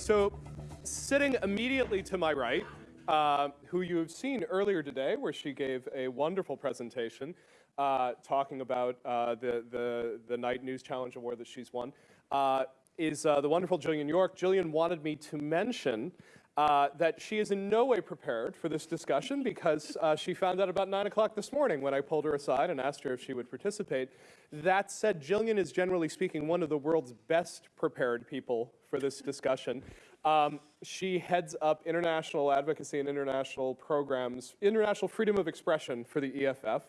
So, sitting immediately to my right, uh, who you've seen earlier today, where she gave a wonderful presentation uh, talking about uh, the, the, the Knight News Challenge Award that she's won, uh, is uh, the wonderful Jillian York. Jillian wanted me to mention uh, that she is in no way prepared for this discussion because uh, she found out about 9 o'clock this morning when I pulled her aside and asked her if she would participate. That said, Jillian is generally speaking one of the world's best prepared people for this discussion. Um, she heads up international advocacy and international programs, international freedom of expression for the EFF.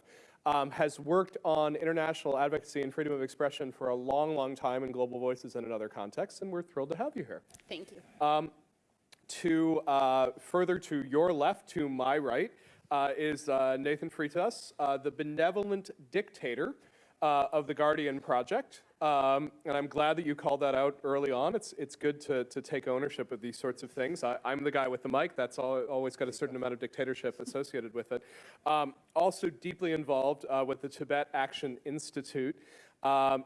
Um, has worked on international advocacy and freedom of expression for a long, long time in Global Voices and in other contexts, and we're thrilled to have you here. Thank you. Um, to uh, further to your left, to my right, uh, is uh, Nathan Freitas, uh, the benevolent dictator uh, of the Guardian Project. Um, and I'm glad that you called that out early on. It's, it's good to, to take ownership of these sorts of things. I, am the guy with the mic. That's all, always got a certain amount of dictatorship associated with it. Um, also deeply involved uh, with the Tibet Action Institute. Um,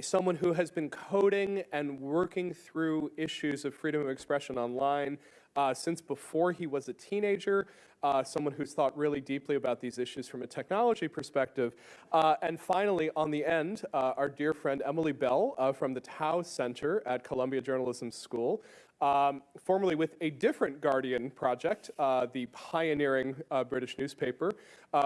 someone who has been coding and working through issues of freedom of expression online uh, since before he was a teenager, uh, someone who's thought really deeply about these issues from a technology perspective. Uh, and finally, on the end, uh, our dear friend Emily Bell uh, from the Tow Center at Columbia Journalism School, um, formerly with a different Guardian project, uh, the pioneering British newspaper,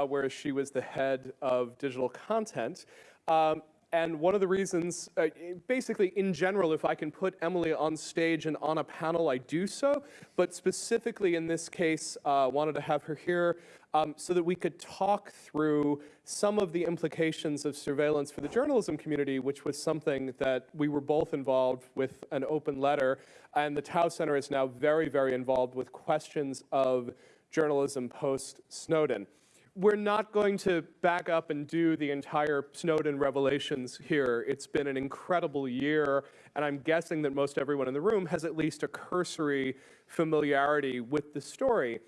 where she was the head of digital content. Um, and one of the reasons, uh, basically in general, if I can put Emily on stage and on a panel, I do so. But specifically in this case, uh, wanted to have her here um, so that we could talk through some of the implications of surveillance for the journalism community, which was something that we were both involved with an open letter. And the Tow Center is now very, very involved with questions of journalism post-Snowden we're not going to back up and do the entire Snowden revelations here. It's been an incredible year, and I'm guessing that most everyone in the room has at least a cursory familiarity with the story.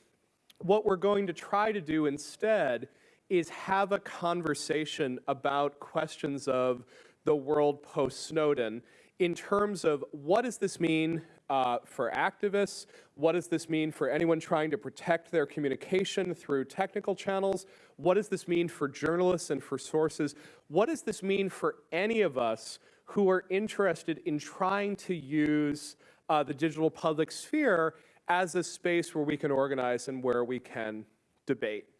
What we're going to try to do instead is have a conversation about questions of the world post-Snowden in terms of what does this mean uh, for activists? What does this mean for anyone trying to protect their communication through technical channels? What does this mean for journalists and for sources? What does this mean for any of us who are interested in trying to use uh, the digital public sphere as a space where we can organize and where we can debate?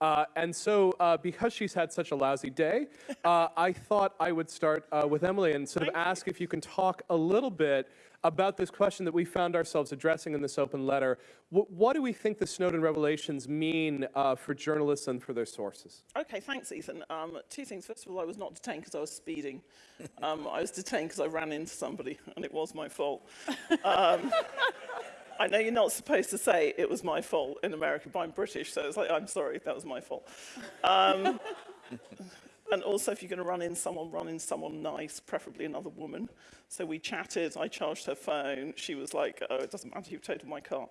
Uh, and so uh, because she's had such a lousy day, uh, I thought I would start uh, with Emily and sort of Thank ask if you can talk a little bit about this question that we found ourselves addressing in this open letter. W what do we think the Snowden revelations mean uh, for journalists and for their sources? Okay, thanks, Ethan. Um, two things. First of all, I was not detained because I was speeding. Um, I was detained because I ran into somebody, and it was my fault. Um, I know you're not supposed to say it was my fault in America, but I'm British, so it's like, I'm sorry, that was my fault. Um, and also, if you're going to run in someone, run in someone nice, preferably another woman. So we chatted, I charged her phone. She was like, oh, it doesn't matter, you've totaled my car.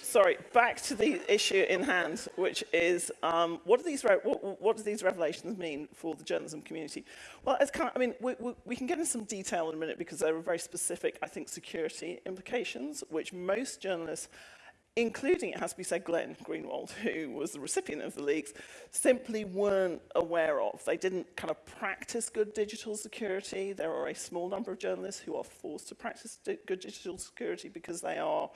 Sorry, back to the issue in hand, which is um, what, do these what, what do these revelations mean for the journalism community? Well, it's kind of, I mean, we, we, we can get into some detail in a minute because there are very specific, I think, security implications, which most journalists including, it has to be said, Glenn Greenwald, who was the recipient of the leaks, simply weren't aware of. They didn't kind of practice good digital security. There are a small number of journalists who are forced to practice di good digital security because they are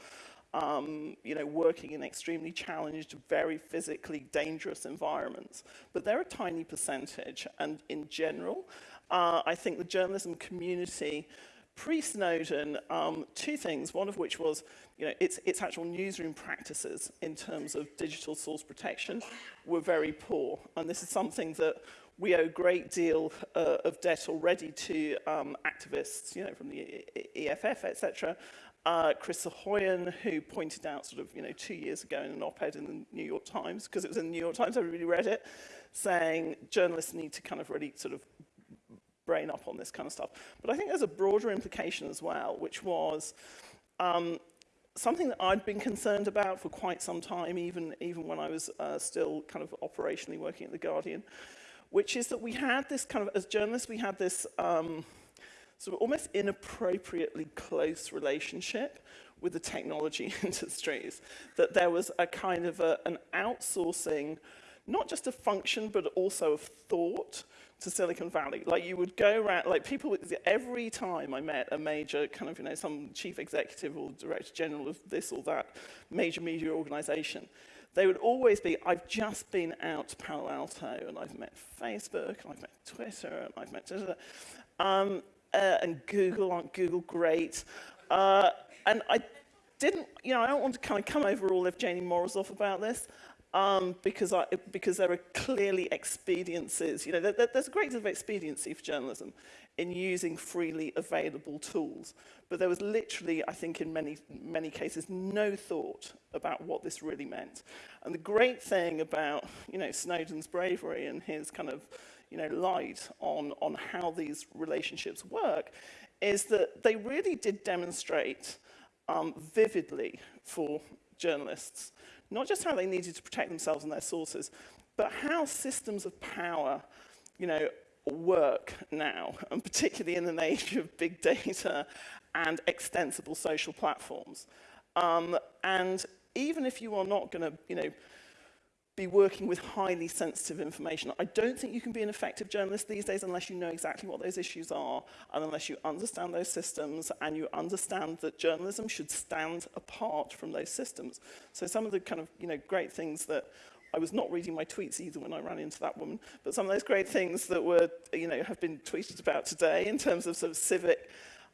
um, you know, working in extremely challenged, very physically dangerous environments. But they're a tiny percentage, and in general, uh, I think the journalism community pre-Snowden, um, two things, one of which was you know, its, its actual newsroom practices in terms of digital source protection were very poor. And this is something that we owe a great deal uh, of debt already to um, activists, you know, from the EFF, etc. Uh, Chris Soghoian, who pointed out sort of, you know, two years ago in an op-ed in the New York Times, because it was in the New York Times, everybody read it, saying journalists need to kind of really sort of brain up on this kind of stuff. But I think there's a broader implication as well, which was um, something that I'd been concerned about for quite some time, even, even when I was uh, still kind of operationally working at The Guardian, which is that we had this kind of, as journalists, we had this um, sort of almost inappropriately close relationship with the technology industries, that there was a kind of a, an outsourcing, not just of function, but also of thought to Silicon Valley. Like you would go around, like people, every time I met a major kind of, you know, some chief executive or director general of this or that major media organization, they would always be, I've just been out to Palo Alto and I've met Facebook, and I've met Twitter, and I've met, um, uh, and Google, aren't Google great? Uh, and I didn't, you know, I don't want to kind of come over all of Evgeny Morozov about this, um, because, I, because there are clearly expediencies. You know, there- there's a great deal of expediency for journalism in using freely available tools. But there was literally, I think, in many, many cases, no thought about what this really meant. And the great thing about, you know, Snowden's bravery and his kind of, you know, light on, on how these relationships work is that they really did demonstrate um, vividly for journalists, not just how they needed to protect themselves and their sources, but how systems of power, you know, work now, and particularly in an age of big data and extensible social platforms. Um, and even if you are not going to, you know, be working with highly sensitive information. I don't think you can be an effective journalist these days unless you know exactly what those issues are and unless you understand those systems and you understand that journalism should stand apart from those systems. So some of the kind of, you know, great things that I was not reading my tweets either when I ran into that woman, but some of those great things that were, you know, have been tweeted about today in terms of sort of civic,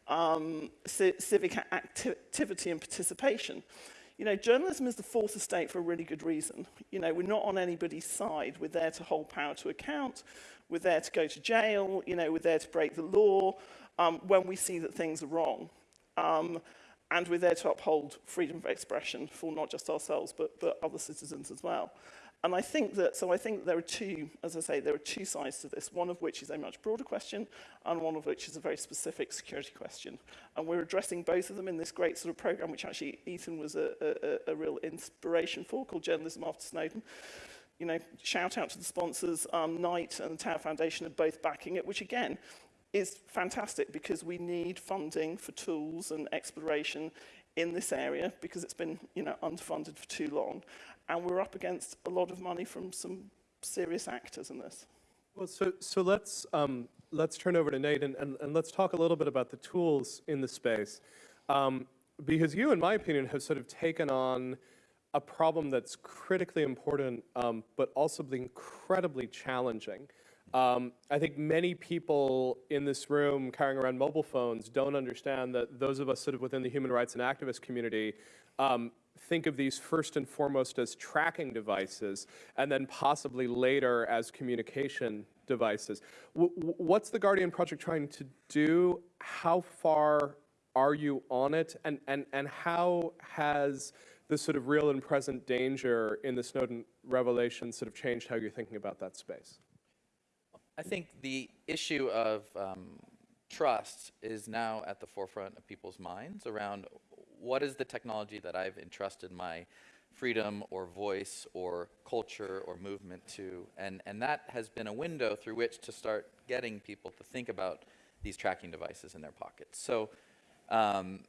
um, civic acti activity and participation. You know, journalism is the fourth estate for a really good reason. You know, we're not on anybody's side. We're there to hold power to account. We're there to go to jail. You know, we're there to break the law um, when we see that things are wrong. Um, and we're there to uphold freedom of expression for not just ourselves, but, but other citizens as well. And I think that, so I think there are two, as I say, there are two sides to this, one of which is a much broader question, and one of which is a very specific security question. And we're addressing both of them in this great sort of program, which actually Ethan was a, a, a real inspiration for, called Journalism After Snowden. You know, shout out to the sponsors, um, Knight and the Tow Foundation are both backing it, which again, is fantastic because we need funding for tools and exploration in this area because it's been, you know, underfunded for too long. And we're up against a lot of money from some serious actors in this. Well, so, so let's, um, let's turn over to Nate and, and, and let's talk a little bit about the tools in the space. Um, because you, in my opinion, have sort of taken on a problem that's critically important, um, but also incredibly challenging. Um, I think many people in this room carrying around mobile phones don't understand that those of us sort of within the human rights and activist community um, think of these first and foremost as tracking devices, and then possibly later as communication devices. W what's the Guardian Project trying to do? How far are you on it? And, and, and how has the sort of real and present danger in the Snowden revelation sort of changed how you're thinking about that space? I think the issue of um, trust is now at the forefront of people's minds around what is the technology that I've entrusted my freedom or voice or culture or movement to. And, and that has been a window through which to start getting people to think about these tracking devices in their pockets. So um,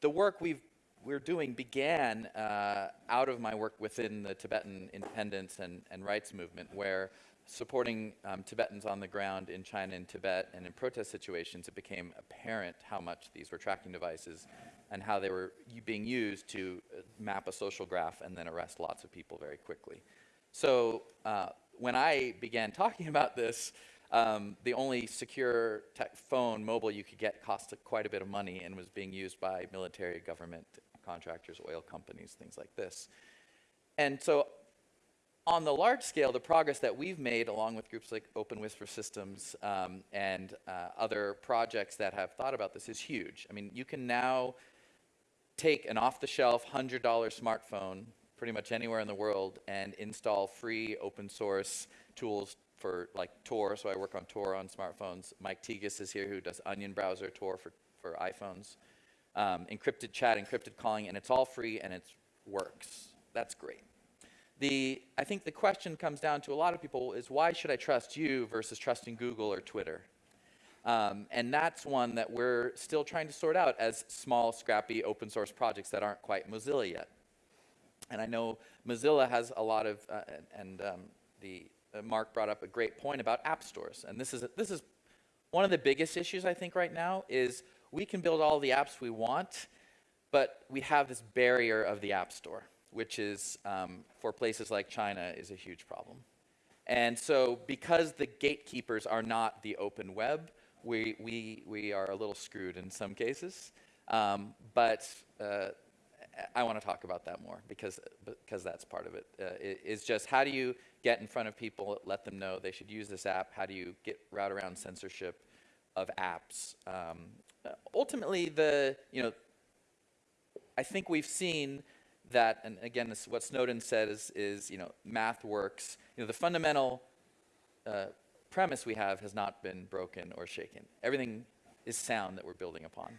the work we've we're doing began uh, out of my work within the Tibetan independence and, and rights movement, where supporting um, Tibetans on the ground in China and Tibet and in protest situations, it became apparent how much these were tracking devices and how they were being used to uh, map a social graph and then arrest lots of people very quickly. So uh, when I began talking about this, um, the only secure tech phone mobile you could get cost quite a bit of money and was being used by military, government contractors, oil companies, things like this. And so on the large scale, the progress that we've made along with groups like Open Whisper Systems um, and uh, other projects that have thought about this is huge. I mean, you can now take an off-the-shelf $100 smartphone pretty much anywhere in the world and install free open source tools for like Tor, so I work on Tor on smartphones. Mike Tigas is here who does Onion browser Tor for, for iPhones. Um, encrypted chat, encrypted calling, and it's all free and it works. That's great. The, I think the question comes down to a lot of people is why should I trust you versus trusting Google or Twitter? Um, and that's one that we're still trying to sort out as small, scrappy, open source projects that aren't quite Mozilla yet. And I know Mozilla has a lot of, uh, and, um, the uh, Mark brought up a great point about app stores, and this is this is one of the biggest issues I think right now is we can build all the apps we want, but we have this barrier of the app store, which is um, for places like China is a huge problem. And so because the gatekeepers are not the open web, we, we, we are a little screwed in some cases. Um, but uh, I want to talk about that more because, because that's part of it. Uh, i- is just how do you get in front of people, let them know they should use this app? How do you get route around censorship of apps? Um, ultimately, the, you know, I think we've seen that, and again, this, what Snowden said is, is, you know, math works. You know, the fundamental uh, premise we have has not been broken or shaken. Everything is sound that we're building upon.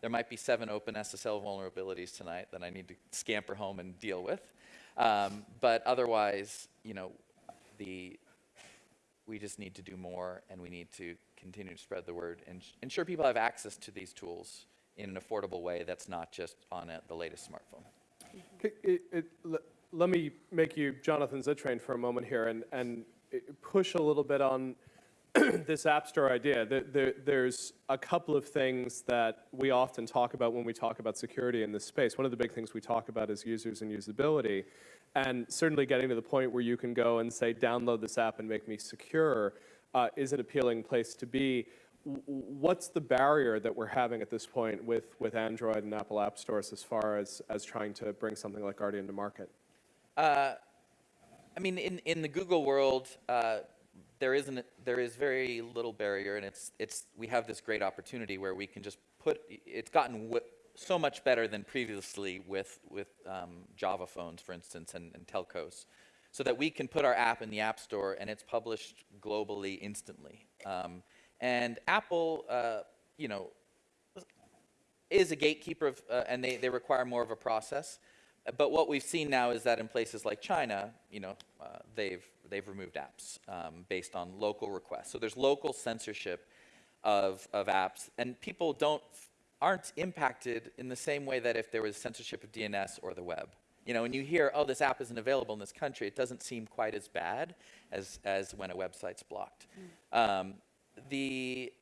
There might be seven OpenSSL vulnerabilities tonight that I need to scamper home and deal with. Um, but otherwise, you know, the, we just need to do more and we need to continue to spread the word and ensure people have access to these tools in an affordable way that's not just on a, the latest smartphone. C- it- it- Let me make you Jonathan Zittrain for a moment here and, and push a little bit on this App Store idea. There- there- There's a couple of things that we often talk about when we talk about security in this space. One of the big things we talk about is users and usability. And certainly getting to the point where you can go and say, download this app and make me secure uh, is an appealing place to be. What's the barrier that we're having at this point with, with Android and Apple App Stores as far as, as trying to bring something like Guardian to market? I mean, in, in the Google world, uh, there isn't there is very little barrier, and it's it's we have this great opportunity where we can just put. It's gotten so much better than previously with with um, Java phones, for instance, and, and telcos, so that we can put our app in the App Store and it's published globally instantly. Um, and Apple, uh, you know, is a gatekeeper of, uh, and they, they require more of a process. But what we've seen now is that in places like China, you know, uh, they've, they've removed apps um, based on local requests. So there's local censorship of, of apps, and people don't, aren't impacted in the same way that if there was censorship of DNS or the web. You know, when you hear, oh, this app isn't available in this country, it doesn't seem quite as bad as, as when a website's blocked. Um, the,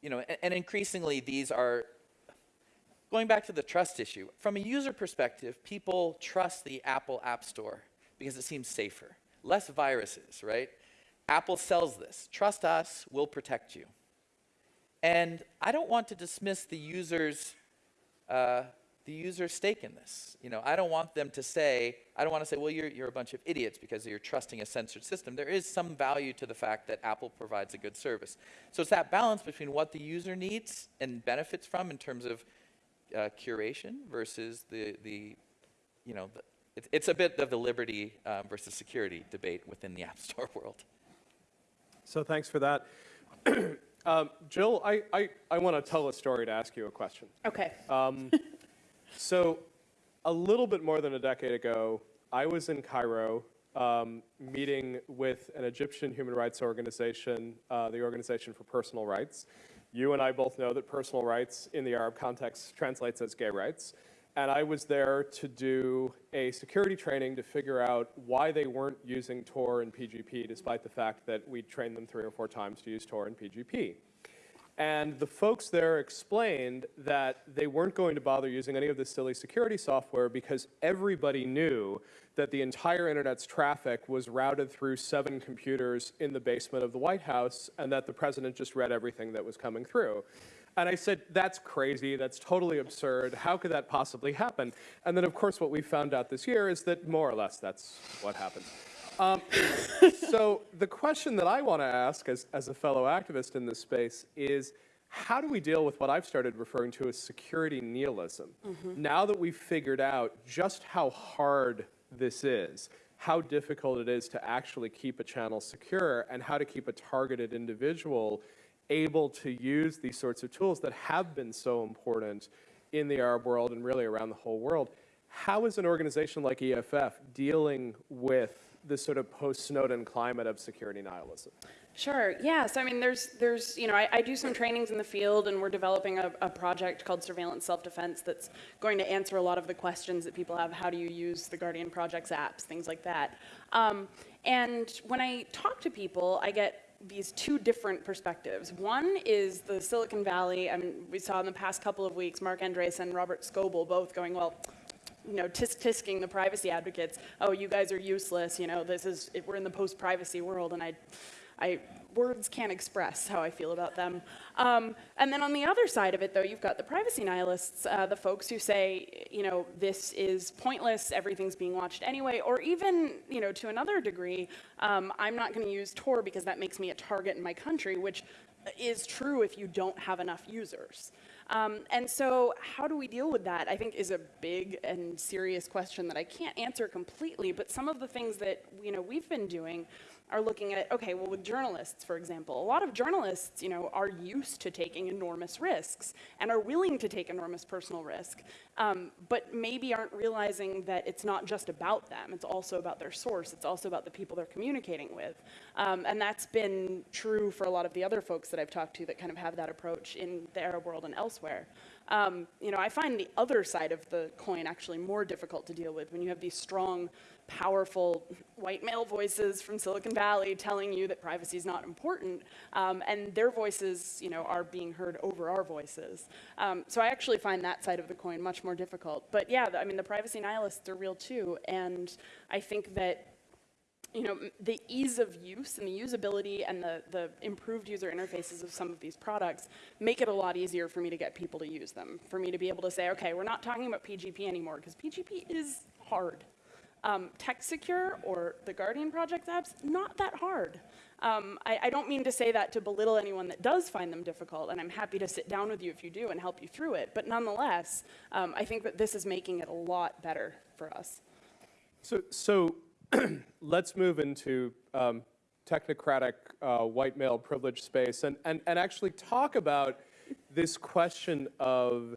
you know, and, and increasingly these are going back to the trust issue, from a user perspective, people trust the Apple App Store because it seems safer. Less viruses, right? Apple sells this. Trust us, we'll protect you. And I don't want to dismiss the user's uh, the user's stake in this. You know, I don't want them to say, I don't want to say, well, you're, you're a bunch of idiots because you're trusting a censored system. There is some value to the fact that Apple provides a good service. So it's that balance between what the user needs and benefits from in terms of uh, curation versus the, the you know, the, it's, it's a bit of the liberty uh, versus security debate within the App Store world. So thanks for that. um, Jill, I, I, I want to tell a story to ask you a question. Okay. So, a little bit more than a decade ago, I was in Cairo um, meeting with an Egyptian human rights organization, uh, the Organization for Personal Rights. You and I both know that personal rights in the Arab context translates as gay rights. And I was there to do a security training to figure out why they weren't using Tor and PGP, despite the fact that we trained them three or four times to use Tor and PGP. And the folks there explained that they weren't going to bother using any of this silly security software because everybody knew that the entire internet's traffic was routed through seven computers in the basement of the White House and that the president just read everything that was coming through. And I said, that's crazy, that's totally absurd, how could that possibly happen? And then, of course, what we found out this year is that more or less that's what happened. Um, so the question that I want to ask as, as a fellow activist in this space is, how do we deal with what I've started referring to as security nihilism? Mm-hmm. Now that we've figured out just how hard this is, how difficult it is to actually keep a channel secure, and how to keep a targeted individual able to use these sorts of tools that have been so important in the Arab world and really around the whole world. How is an organization like EFF dealing with this sort of post-Snowden climate of security nihilism? Sure. Yeah. So I mean, there's there's you know I, I do some trainings in the field, and we're developing a, a project called Surveillance Self-Defense that's going to answer a lot of the questions that people have. How do you use the Guardian Project's apps, things like that. Um, and when I talk to people, I get these two different perspectives. One is the Silicon Valley. I mean, we saw in the past couple of weeks, Marc Andreessen and Robert Scoble both going, well, you know, tisk tisking the privacy advocates. Oh, you guys are useless. You know, this is we're in the post-privacy world, and I, I words can't express how I feel about them. Um, and then on the other side of it, though, you've got the privacy nihilists, uh, the folks who say, you know, this is pointless. Everything's being watched anyway, or even, you know, to another degree, um, I'm not going to use Tor because that makes me a target in my country, which is true if you don't have enough users. Um, and so how do we deal with that, I think is a big and serious question that I can't answer completely, but some of the things that, you know, we've been doing are looking at, okay, well with journalists, for example, a lot of journalists, you know, are used to taking enormous risks and are willing to take enormous personal risk, um, but maybe aren't realizing that it's not just about them, it's also about their source, it's also about the people they're communicating with. Um, and that's been true for a lot of the other folks that I've talked to that kind of have that approach in the Arab world and elsewhere. Um, you know, I find the other side of the coin actually more difficult to deal with when you have these strong, powerful white male voices from Silicon Valley telling you that privacy is not important, um, and their voices, you know, are being heard over our voices. Um, so I actually find that side of the coin much more difficult. But yeah, I mean, the privacy nihilists are real too, and I think that you know, the ease of use and the usability and the, the improved user interfaces of some of these products make it a lot easier for me to get people to use them. For me to be able to say, okay, we're not talking about PGP anymore, because PGP is hard. Um, TextSecure or the Guardian Project apps, not that hard. Um, I, I, don't mean to say that to belittle anyone that does find them difficult, and I'm happy to sit down with you if you do and help you through it, but nonetheless, um, I think that this is making it a lot better for us. So, so let's move into um, technocratic uh, white male privilege space and, and, and actually talk about this question of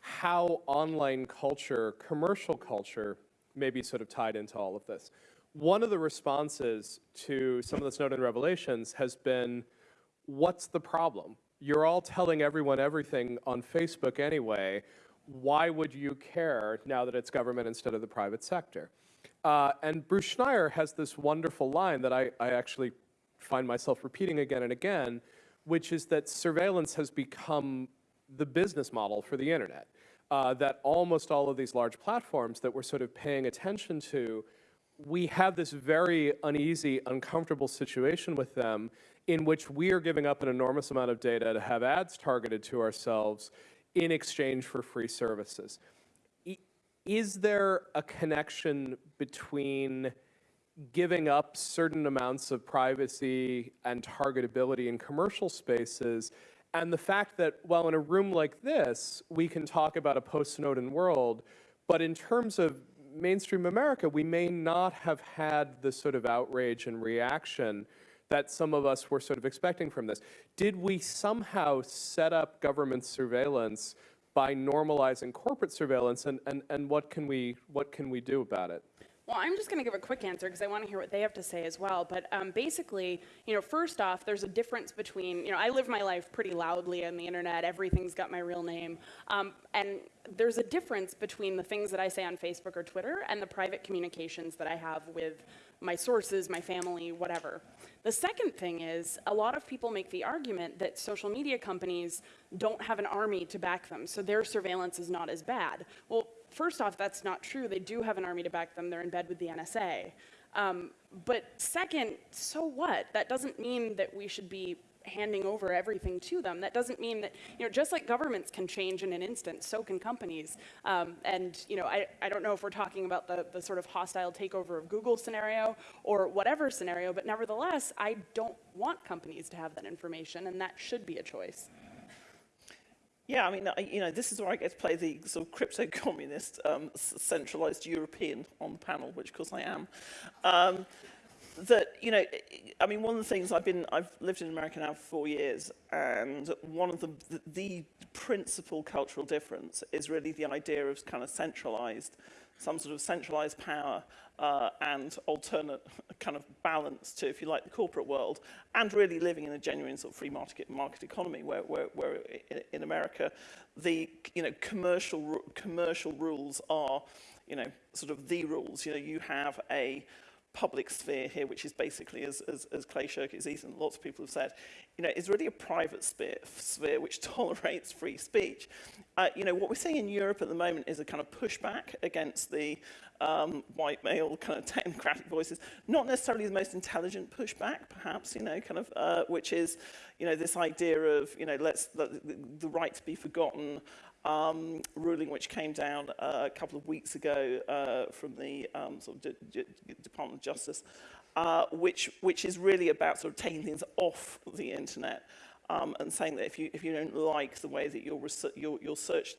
how online culture, commercial culture, may be sort of tied into all of this. One of the responses to some of the Snowden revelations has been, what's the problem? You're all telling everyone everything on Facebook anyway. Why would you care now that it's government instead of the private sector? Uh, and Bruce Schneier has this wonderful line that I, I actually find myself repeating again and again, which is that surveillance has become the business model for the internet. Uh, that almost all of these large platforms that we're sort of paying attention to, we have this very uneasy, uncomfortable situation with them in which we are giving up an enormous amount of data to have ads targeted to ourselves in exchange for free services. Is there a connection between giving up certain amounts of privacy and targetability in commercial spaces and the fact that, well, in a room like this, we can talk about a post-Snowden world, but in terms of mainstream America, we may not have had the sort of outrage and reaction that some of us were sort of expecting from this. Did we somehow set up government surveillance by normalizing corporate surveillance, and, and, and what, can we, what can we do about it? Well, I'm just going to give a quick answer because I want to hear what they have to say as well. But um, basically, you know, first off, there's a difference between, you know, I live my life pretty loudly on the internet. Everything's got my real name. Um, and there's a difference between the things that I say on Facebook or Twitter and the private communications that I have with my sources, my family, whatever. The second thing is a lot of people make the argument that social media companies don't have an army to back them, so their surveillance is not as bad. Well, first off, that's not true. They do have an army to back them. They're in bed with the NSA. Um, but second, so what? That doesn't mean that we should be handing over everything to them. That doesn't mean that, you know, just like governments can change in an instant, so can companies. Um, and, you know, I, I don't know if we're talking about the, the sort of hostile takeover of Google scenario or whatever scenario, but nevertheless, I don't want companies to have that information, and that should be a choice. Yeah, I mean, you know, this is where I get to play the sort of crypto-communist, um, centralized European on the panel, which of course I am. Um, that you know, I mean, one of the things I've been, I've lived in America now for four years, and one of the the, the principal cultural difference is really the idea of kind of centralized, some sort of centralized power uh, and alternate kind of balance to, if you like, the corporate world, and really living in a genuine sort of free market market economy, where where, where in, America, the you know commercial commercial rules are, you know, sort of the rules. You know, you have a public sphere here, which is basically, as, as, as Clay Shirky's and lots of people have said, you know, is really a private sphere, sphere which tolerates free speech. Uh, you know, what we're seeing in Europe at the moment is a kind of pushback against the um, white male kind of technocratic voices, not necessarily the most intelligent pushback, perhaps, you know, kind of, uh, which is, you know, this idea of, you know, let's, the, the right to be forgotten, um, ruling which came down uh, a couple of weeks ago uh, from the um, sort of D D Department of Justice, uh, which, which is really about sort of taking things off the internet um, and saying that if you, if you don't like the way that your, your, your search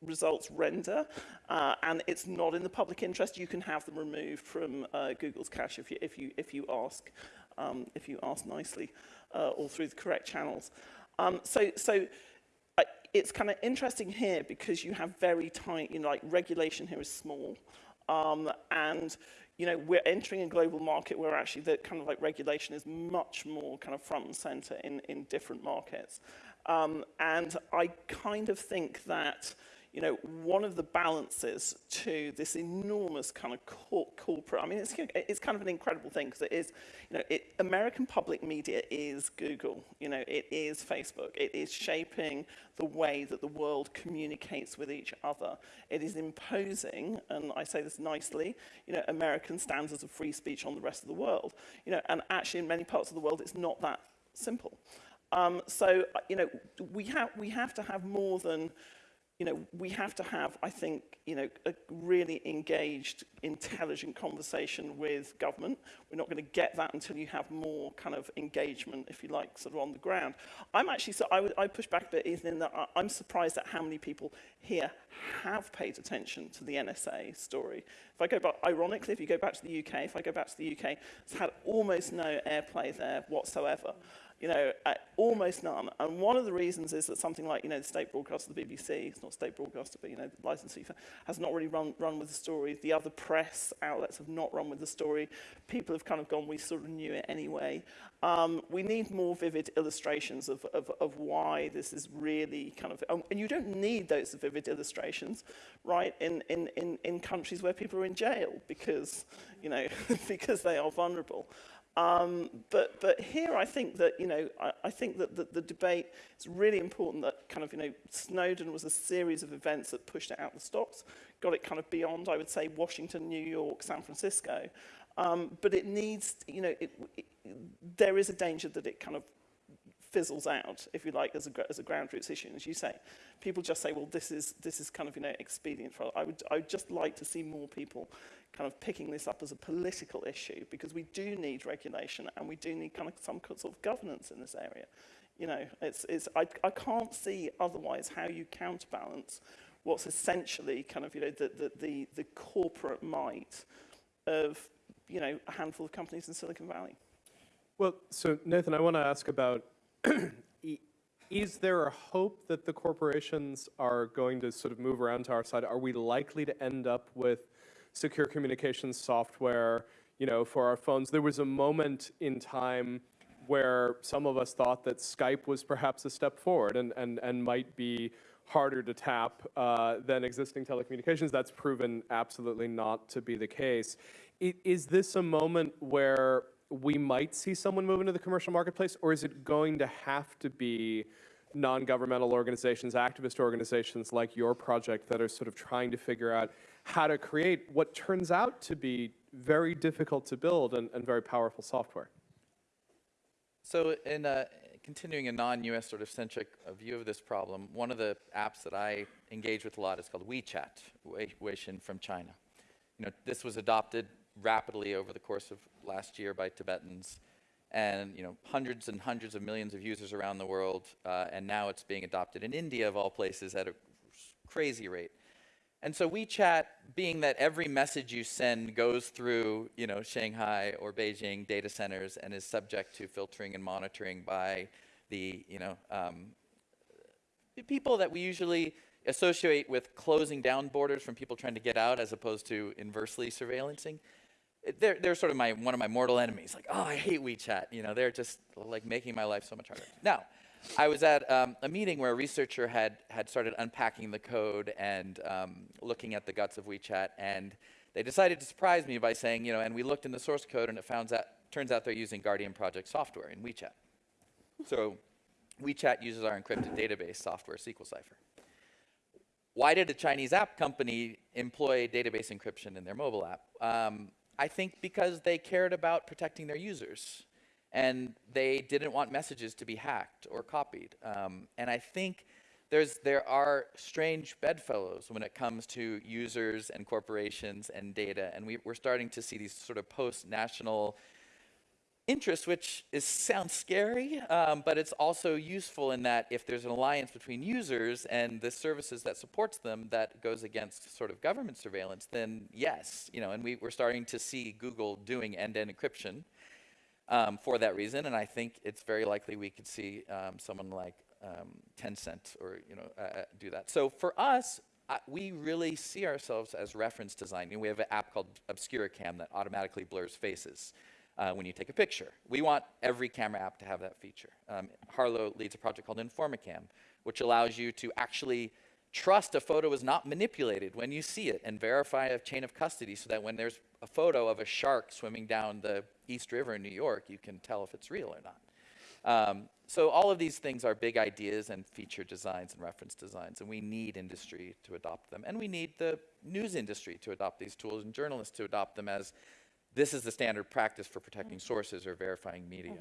results render uh, and it's not in the public interest, you can have them removed from uh, Google's cache if you, if you, if you ask, um, if you ask nicely uh, or through the correct channels. Um, so, so it's kind of interesting here because you have very tight, you know, like regulation here is small. Um, and, you know, we're entering a global market where actually the kind of like regulation is much more kind of front and center in, in different markets. Um, and I kind of think that, you know, one of the balances to this enormous kind of cor corporate, I mean, it's, it's kind of an incredible thing because it is, you know, it, American public media is Google, you know, it is Facebook, it is shaping the way that the world communicates with each other. It is imposing, and I say this nicely, you know, American standards of free speech on the rest of the world, you know, and actually in many parts of the world it's not that simple. Um, so, you know, we have, we have to have more than, you know, we have to have, I think, you know, a really engaged, intelligent conversation with government. We're not going to get that until you have more kind of engagement, if you like, sort of on the ground. I'm actually, so I I push back a bit, Ethan, in that I'm surprised at how many people here have paid attention to the NSA story. If I go back, ironically, if you go back to the UK, if I go back to the UK, it's had almost no airplay there whatsoever you know, uh, almost none. And one of the reasons is that something like, you know, the state broadcaster, the BBC, it's not state broadcaster, but, you know, the licensee has not really run, run with the story. The other press outlets have not run with the story. People have kind of gone, we sort of knew it anyway. Um, we need more vivid illustrations of, of, of why this is really kind of, and you don't need those vivid illustrations, right, in, in, in, in countries where people are in jail because, you know, because they are vulnerable. Um, but, but here I think that, you know, I, I think that the, the debate, it's really important that kind of, you know, Snowden was a series of events that pushed it out the stocks, got it kind of beyond, I would say, Washington, New York, San Francisco. Um, but it needs, you know, it, it, there is a danger that it kind of fizzles out, if you like, as a, as a ground roots issue. And as you say, people just say, well, this is, this is kind of, you know, expedient for, I would, I would just like to see more people kind of picking this up as a political issue because we do need regulation and we do need kind of some sort of governance in this area. You know, it's, it's, I, I can't see otherwise how you counterbalance what's essentially kind of, you know, the, the, the, the corporate might of, you know, a handful of companies in Silicon Valley. Well, so Nathan, I want to ask about is there a hope that the corporations are going to sort of move around to our side? Are we likely to end up with secure communications software, you know, for our phones? There was a moment in time where some of us thought that Skype was perhaps a step forward and, and, and might be harder to tap uh, than existing telecommunications. That's proven absolutely not to be the case. It, is this a moment where we might see someone move into the commercial marketplace, or is it going to have to be non-governmental organizations, activist organizations like your project that are sort of trying to figure out how to create what turns out to be very difficult to build and, and very powerful software? So in uh, continuing a non-US sort of centric uh, view of this problem, one of the apps that I engage with a lot is called WeChat, Weixin from China. You know, this was adopted rapidly over the course of last year by Tibetans, and you know hundreds and hundreds of millions of users around the world, uh, and now it's being adopted in India of all places at a crazy rate. And so WeChat, being that every message you send goes through, you know, Shanghai or Beijing data centers and is subject to filtering and monitoring by the, you know, um, the people that we usually associate with closing down borders from people trying to get out as opposed to inversely surveillancing. They're, they're sort of my, one of my mortal enemies. Like, oh, I hate WeChat. You know, they're just like making my life so much harder. Now, I was at um, a meeting where a researcher had, had started unpacking the code and um, looking at the guts of WeChat, and they decided to surprise me by saying, you know, and we looked in the source code, and it found out, turns out they're using Guardian Project software in WeChat. So WeChat uses our encrypted database software, SQLCipher. Why did a Chinese app company employ database encryption in their mobile app? Um, I think because they cared about protecting their users and they didn't want messages to be hacked or copied. Um, and I think there's, there are strange bedfellows when it comes to users and corporations and data. And we, we're starting to see these sort of post-national interest, which is sounds scary, um, but it's also useful in that if there's an alliance between users and the services that supports them that goes against sort of government surveillance, then yes, you know, and we, we're starting to see Google doing end-to-end encryption um, for that reason, and I think it's very likely we could see um, someone like um, Tencent or you know uh, uh, do that. So for us, I, we really see ourselves as reference design. We have an app called Obscuracam that automatically blurs faces uh, when you take a picture. We want every camera app to have that feature. Um, Harlo leads a project called Informacam, which allows you to actually trust a photo is not manipulated when you see it and verify a chain of custody so that when there's a photo of a shark swimming down the East River in New York, you can tell if it's real or not. Um, so all of these things are big ideas and feature designs and reference designs, and we need industry to adopt them. And we need the news industry to adopt these tools and journalists to adopt them as this is the standard practice for protecting sources or verifying media.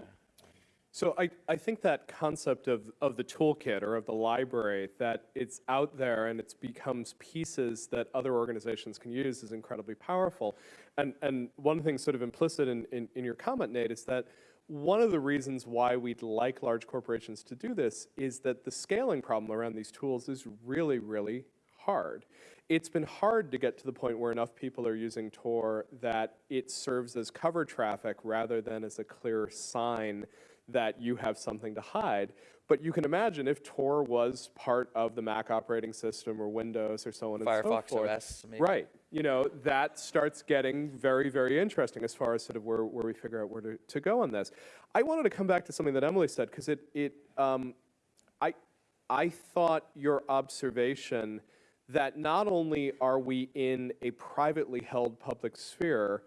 So I, I think that concept of, of the toolkit or of the library, that it's out there and it becomes pieces that other organizations can use is incredibly powerful. And, and one thing sort of implicit in, in, in your comment, Nate, is that one of the reasons why we'd like large corporations to do this is that the scaling problem around these tools is really, really hard. It's been hard to get to the point where enough people are using Tor that it serves as cover traffic rather than as a clear sign that you have something to hide. But you can imagine if Tor was part of the Mac operating system or Windows or so on and so Firefox forth. OS, maybe. Right. You know, that starts getting very, very interesting as far as sort of where, where we figure out where to, to go on this. I wanted to come back to something that Emily said because it, it um, I, I thought your observation that not only are we in a privately held public sphere,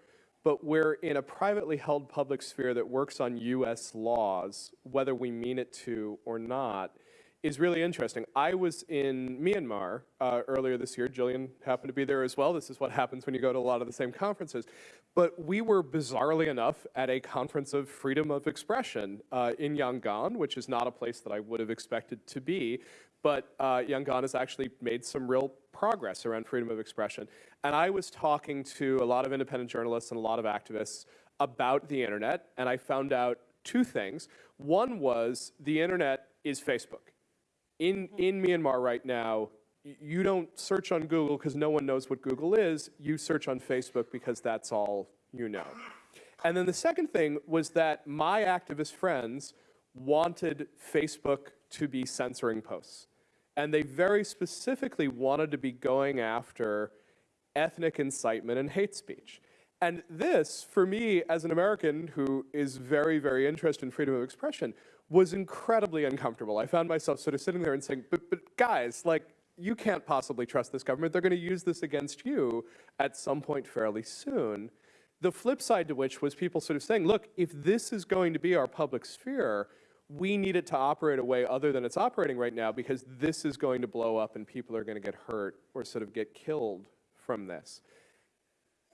but we're in a privately held public sphere that works on US laws, whether we mean it to or not, is really interesting. I was in Myanmar uh, earlier this year. Jillian happened to be there as well. This is what happens when you go to a lot of the same conferences. But we were bizarrely enough at a conference of freedom of expression uh, in Yangon, which is not a place that I would have expected to be. But uh, Yangon has actually made some real progress around freedom of expression. And I was talking to a lot of independent journalists and a lot of activists about the internet, and I found out two things. One was the internet is Facebook. In, in Myanmar right now, you don't search on Google because no one knows what Google is. You search on Facebook because that's all you know. And then the second thing was that my activist friends wanted Facebook to be censoring posts. And they very specifically wanted to be going after ethnic incitement and hate speech. And this, for me, as an American who is very, very interested in freedom of expression, was incredibly uncomfortable. I found myself sort of sitting there and saying, but, but guys, like, you can't possibly trust this government. They're going to use this against you at some point fairly soon. The flip side to which was people sort of saying, look, if this is going to be our public sphere, we need it to operate a way other than it's operating right now because this is going to blow up and people are going to get hurt or sort of get killed from this.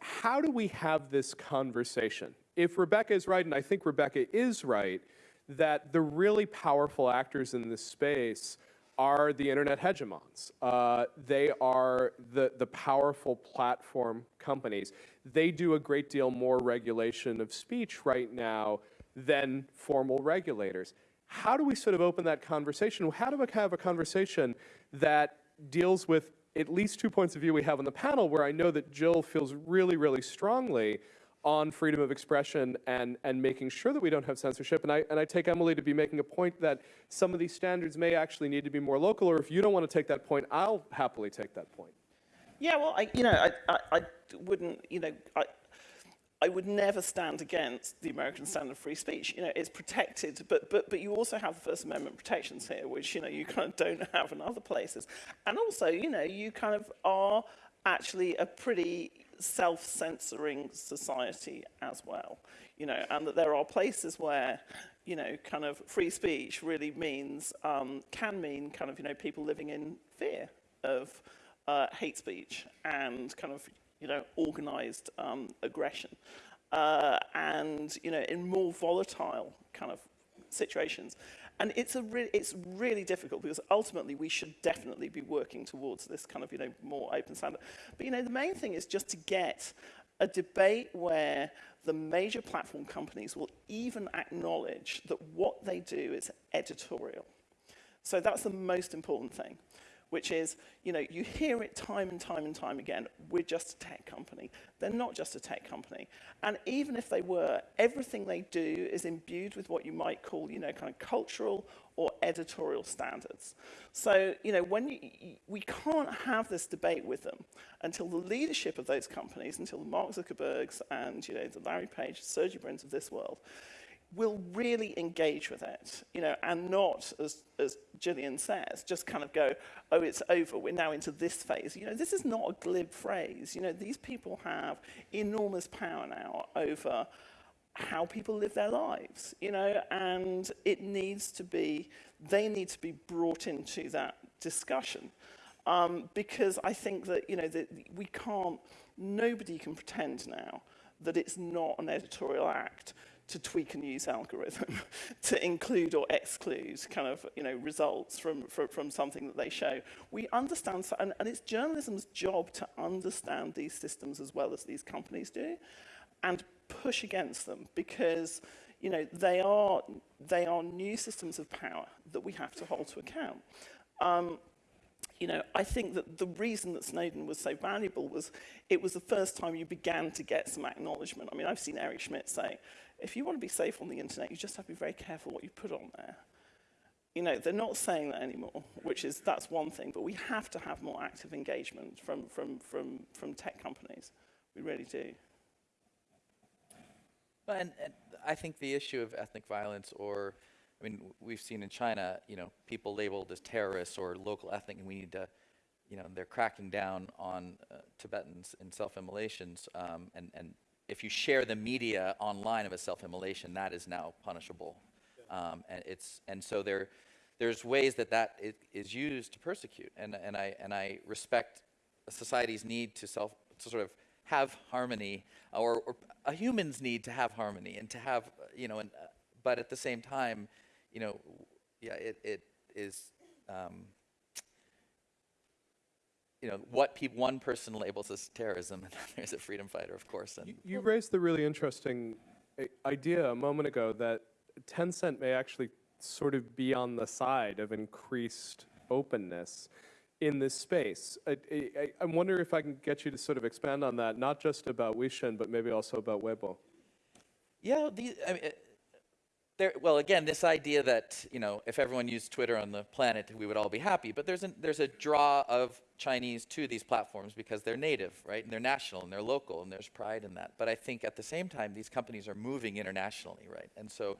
How do we have this conversation? If Rebecca is right, and I think Rebecca is right, that the really powerful actors in this space are the internet hegemons. Uh, they are the, the powerful platform companies. They do a great deal more regulation of speech right now than formal regulators. How do we sort of open that conversation? How do we have a conversation that deals with at least two points of view we have on the panel where I know that Jill feels really, really strongly on freedom of expression and, and making sure that we don't have censorship. And I, and I take Emily to be making a point that some of these standards may actually need to be more local, or if you don't want to take that point, I'll happily take that point. Yeah, well, I, you know, I, I, I wouldn't, you know, I, I would never stand against the American standard of free speech. You know, it's protected, but, but, but you also have the First Amendment protections here, which, you know, you kind of don't have in other places. And also, you know, you kind of are actually a pretty self-censoring society as well. You know, and that there are places where, you know, kind of free speech really means, um, can mean kind of, you know, people living in fear of uh, hate speech and kind of, you know, organized um, aggression. Uh, and, you know, in more volatile kind of situations. And it's, a re it's really difficult because ultimately we should definitely be working towards this kind of, you know, more open standard. But, you know, the main thing is just to get a debate where the major platform companies will even acknowledge that what they do is editorial. So that's the most important thing which is, you know, you hear it time and time and time again, we're just a tech company. They're not just a tech company. And even if they were, everything they do is imbued with what you might call, you know, kind of cultural or editorial standards. So, you know, when you, we can't have this debate with them until the leadership of those companies, until the Mark Zuckerbergs and, you know, the Larry Page, Sergey Brins of this world, will really engage with it, you know, and not, as, as Jillian says, just kind of go, oh, it's over, we're now into this phase. You know, this is not a glib phrase. You know, these people have enormous power now over how people live their lives, you know, and it needs to be, they need to be brought into that discussion. Um, because I think that, you know, that we can't, nobody can pretend now that it's not an editorial act to tweak a news algorithm to include or exclude kind of you know results from, from, from something that they show. We understand, and, and it's journalism's job to understand these systems as well as these companies do and push against them because you know they are they are new systems of power that we have to hold to account. Um, you know, I think that the reason that Snowden was so valuable was it was the first time you began to get some acknowledgement. I mean, I've seen Eric Schmidt say, if you want to be safe on the internet, you just have to be very careful what you put on there. You know, they're not saying that anymore, which is, that's one thing, but we have to have more active engagement from, from, from, from tech companies. We really do. Well, and, and I think the issue of ethnic violence or, I mean, we've seen in China, you know, people labeled as terrorists or local ethnic, and we need to, you know, they're cracking down on uh, Tibetans in self-immolations, um, and, and if you share the media online of a self-immolation, that is now punishable. Um, and it's and so there, there's ways that that is, used to persecute, and and I and I respect a society's need to self to sort of have harmony, or, or a human's need to have harmony and to have you know, and, uh, but at the same time, you know, yeah, it it is. Um, you know, what pe- one person labels as terrorism, and there's a freedom fighter, of course. And You, you raised the really interesting uh, idea a moment ago that Tencent may actually sort of be on the side of increased openness in this space. I, I, I wonder if I can get you to sort of expand on that, not just about Weixin, but maybe also about Weibo. yeah, the, I mean, there, well, again, this idea that you know, if everyone used Twitter on the planet, we would all be happy. But there's a, there's a draw of Chinese to these platforms because they're native, right? And they're national and they're local, and there's pride in that. But I think at the same time, these companies are moving internationally, right? And so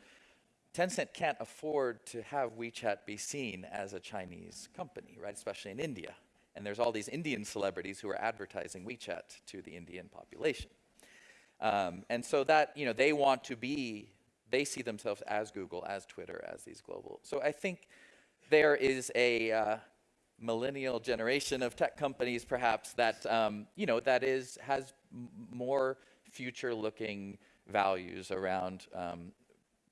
Tencent can't afford to have WeChat be seen as a Chinese company, right? Especially in India. And there's all these Indian celebrities who are advertising WeChat to the Indian population. Um, and so that, you know, they want to be they see themselves as Google, as Twitter, as these global. So I think there is a uh, millennial generation of tech companies, perhaps that um, you know that is has more future-looking values around um,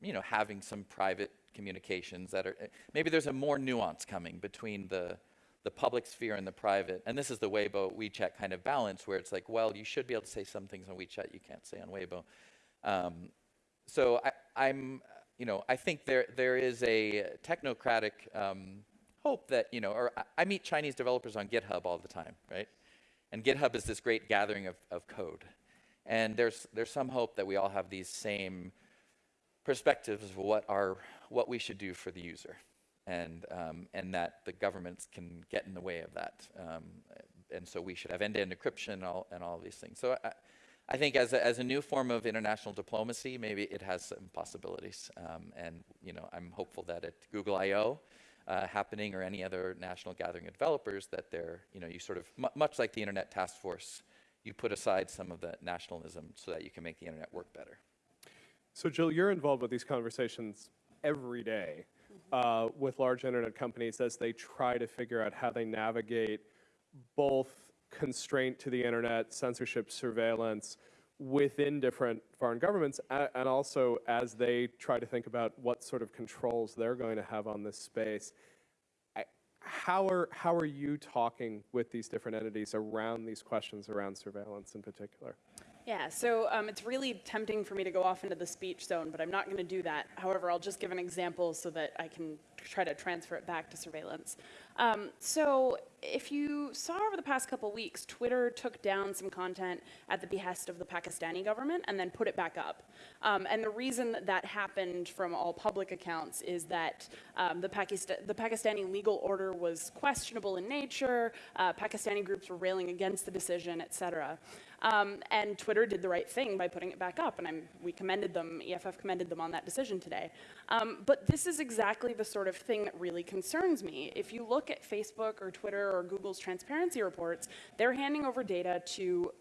you know having some private communications that are maybe there's a more nuance coming between the the public sphere and the private. And this is the Weibo WeChat kind of balance where it's like, well, you should be able to say some things on WeChat you can't say on Weibo. Um, so I, I'm, you know, I think there there is a technocratic, um, hope that, you know, or I- meet Chinese developers on GitHub all the time, right? And GitHub is this great gathering of, of code. And there's, there's some hope that we all have these same perspectives of what our, what we should do for the user. And, um, and that the governments can get in the way of that. Um, and so we should have end-to-end encryption and all, and all of these things. So I, I think as a, as a new form of international diplomacy, maybe it has some possibilities. Um, and, you know, I'm hopeful that at Google I/O, uh, happening or any other national gathering of developers that they're, you know, you sort of, mu- much like the Internet Task Force, you put aside some of the nationalism so that you can make the internet work better. So Jill, you're involved with these conversations every day uh, with large internet companies as they try to figure out how they navigate both constraint to the internet, censorship, surveillance within different foreign governments, and also as they try to think about what sort of controls they're going to have on this space. How are, how are you talking with these different entities around these questions around surveillance in particular? Yeah, so um, it's really tempting for me to go off into the speech zone, but I'm not going to do that. However, I'll just give an example so that I can try to transfer it back to surveillance. Um, so if you saw over the past couple weeks, Twitter took down some content at the behest of the Pakistani government and then put it back up. Um, and the reason that that happened from all public accounts is that um, the, the Pakistani legal order was questionable in nature, uh, Pakistani groups were railing against the decision, et cetera. Um, and Twitter did the right thing by putting it back up, and I'm, we commended them, EFF commended them on that decision today. Um, but this is exactly the sort of thing that really concerns me. If you look at Facebook or Twitter or Google's transparency reports, they're handing over data to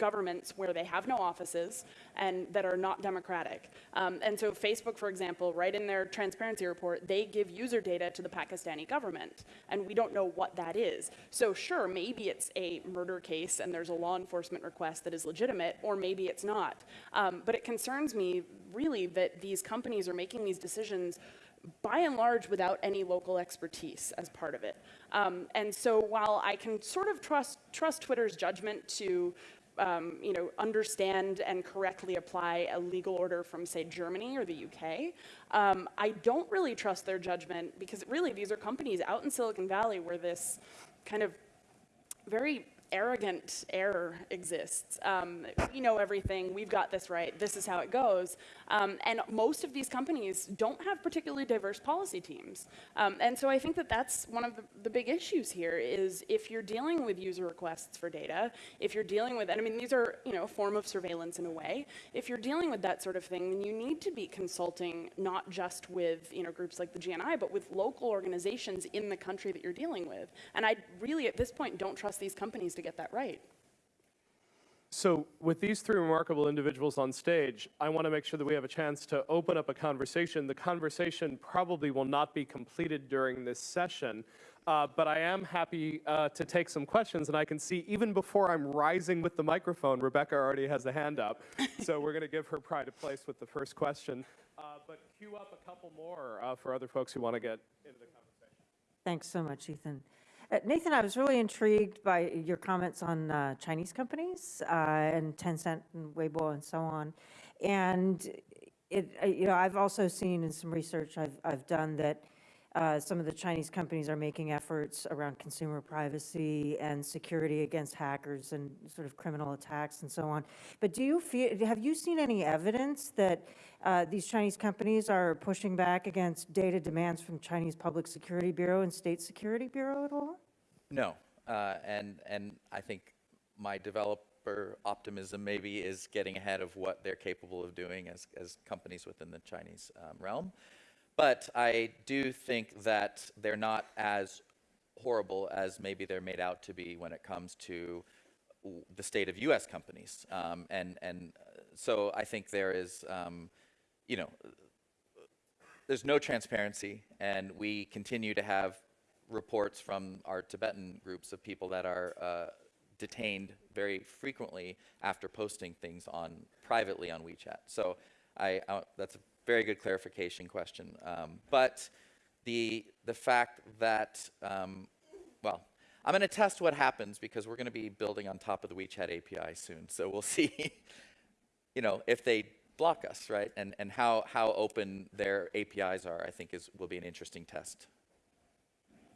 governments where they have no offices and that are not democratic. Um, and so Facebook, for example, right in their transparency report, they give user data to the Pakistani government, and we don't know what that is. So sure, maybe it's a murder case and there's a law enforcement request that is legitimate, or maybe it's not. Um, but it concerns me really that these companies are making these decisions by and large without any local expertise as part of it. Um, and so while I can sort of trust, trust Twitter's judgment to um, you know, understand and correctly apply a legal order from, say, Germany or the UK. Um, I don't really trust their judgment because really these are companies out in Silicon Valley where this kind of very arrogant error exists. Um, we know everything, we've got this right, this is how it goes. Um, and most of these companies don't have particularly diverse policy teams. Um, and so I think that that's one of the, the big issues here is if you're dealing with user requests for data, if you're dealing with, and I mean, these are, you know, a form of surveillance in a way. If you're dealing with that sort of thing, then you need to be consulting not just with, you know, groups like the GNI, but with local organizations in the country that you're dealing with. And I really, at this point, don't trust these companies to get that right. So with these three remarkable individuals on stage, I want to make sure that we have a chance to open up a conversation. The conversation probably will not be completed during this session, uh, but I am happy uh, to take some questions. And I can see even before I'm rising with the microphone, Rebecca already has a hand up. so we're going to give her pride of place with the first question. Uh, but queue up a couple more uh, for other folks who want to get into the conversation. Thanks so much, Ethan. Uh, Nathan, I was really intrigued by your comments on uh, Chinese companies uh, and Tencent and Weibo and so on. And it, you know, I've also seen in some research I've, I've done that uh, some of the Chinese companies are making efforts around consumer privacy and security against hackers and sort of criminal attacks and so on. But do you feel, have you seen any evidence that uh, these Chinese companies are pushing back against data demands from Chinese Public Security Bureau and State Security Bureau at all? No, uh, and and I think my developer optimism maybe is getting ahead of what they're capable of doing as as companies within the Chinese um, realm. But I do think that they're not as horrible as maybe they're made out to be when it comes to the state of U.S. companies. Um, and and uh, so I think there is, um, you know, there's no transparency, and we continue to have reports from our Tibetan groups of people that are uh, detained very frequently after posting things on privately on WeChat. So I, I that's a very good clarification question. Um, but the the fact that um, well, I'm going to test what happens because we're going to be building on top of the WeChat API soon. So we'll see, you know, if they block us, right? And and how how open their APIs are, I think is will be an interesting test.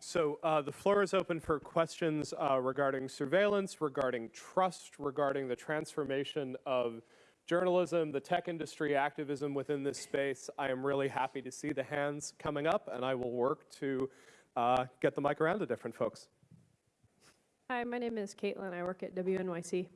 So uh, the floor is open for questions uh, regarding surveillance, regarding trust, regarding the transformation of journalism, the tech industry, activism within this space. I am really happy to see the hands coming up, and I will work to uh, get the mic around to different folks. Hi, my name is Caitlin. I work at WNYC.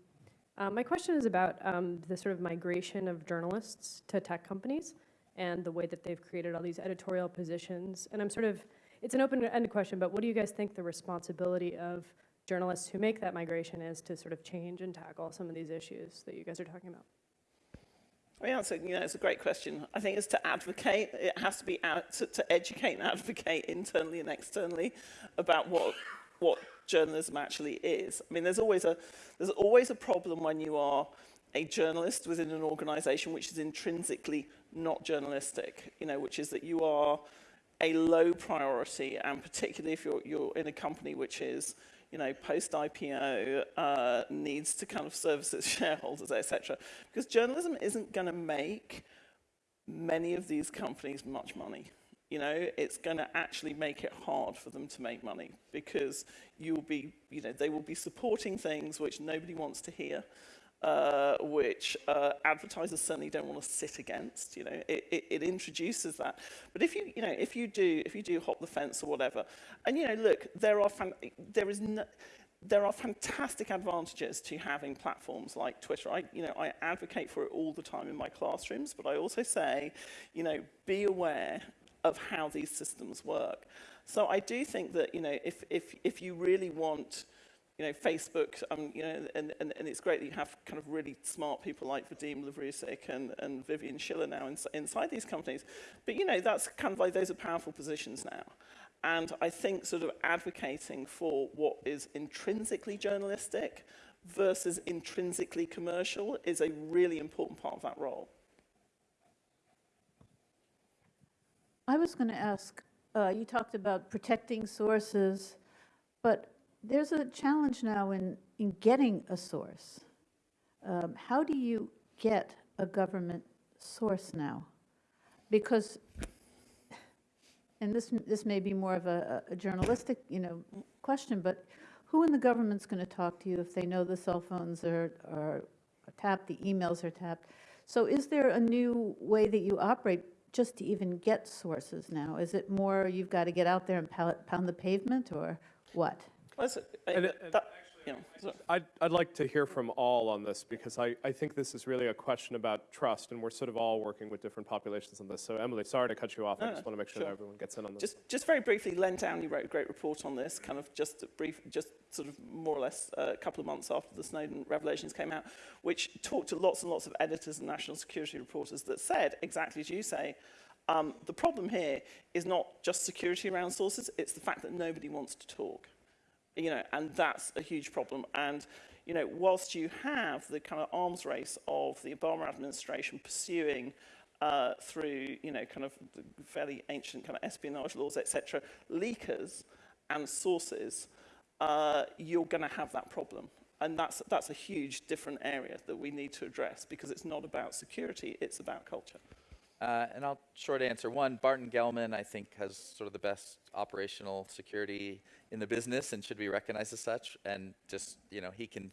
Uh, my question is about um, the sort of migration of journalists to tech companies and the way that they've created all these editorial positions. And I'm sort of, it's an open-ended question, but what do you guys think the responsibility of journalists who make that migration is to sort of change and tackle some of these issues that you guys are talking about? I mean, that's a, you know, it's a great question. I think it's to advocate. It has to be out, to, to educate and advocate internally and externally about what what journalism actually is. I mean, there's always a there's always a problem when you are a journalist within an organisation which is intrinsically not journalistic. You know, which is that you are a low priority, and particularly if you're you're in a company which is you know, post-IPO uh, needs to kind of service its shareholders, etc. Because journalism isn't going to make many of these companies much money. You know, it's going to actually make it hard for them to make money because you'll be, you know, they will be supporting things which nobody wants to hear, uh, which uh, advertisers certainly don't want to sit against. You know, it, it, it introduces that. But if you, you know, if you do, if you do hop the fence or whatever, and you know, look, there are, there is no, there are fantastic advantages to having platforms like Twitter. I, you know, I advocate for it all the time in my classrooms, but I also say, you know, be aware of how these systems work. So I do think that, you know, if, if, if you really want, you know, Facebook, um, you know, and, and, and it's great that you have kind of really smart people like Vadim Lavrusik and, and Vivian Schiller now ins inside these companies. But, you know, that's kind of like, those are powerful positions now. And I think sort of advocating for what is intrinsically journalistic versus intrinsically commercial is a really important part of that role. I was going to ask, uh, you talked about protecting sources, but there's a challenge now in, in getting a source. Um, how do you get a government source now? Because, and this, this may be more of a, a journalistic, you know, question, but who in the government's going to talk to you if they know the cell phones are, are tapped, the emails are tapped? So is there a new way that you operate just to even get sources now? Is it more you've got to get out there and pound, pound the pavement, or what? Uh, And it- that- you know, so- I'd, I'd like to hear from all on this because I, I think this is really a question about trust, and we're sort of all working with different populations on this. So Emily, sorry to cut you off. I just want to make sure sure. that everyone gets in on this. Just, just very briefly, Len Downie wrote a great report on this, kind of just a brief, just sort of more or less uh, a couple of months after the Snowden revelations came out, which talked to lots and lots of editors and national security reporters that said, exactly as you say, um, the problem here is not just security around sources, it's the fact that nobody wants to talk. You know, and that's a huge problem. And, you know, whilst you have the kind of arms race of the Obama administration pursuing uh, through, you know, kind of fairly ancient kind of espionage laws, etc., leakers and sources, uh, you're going to have that problem. And that's, that's a huge different area that we need to address because it's not about security, it's about culture. Uh, and I'll short answer. One, Barton Gellman, I think, has sort of the best operational security in the business and should be recognized as such. And just, you know, he can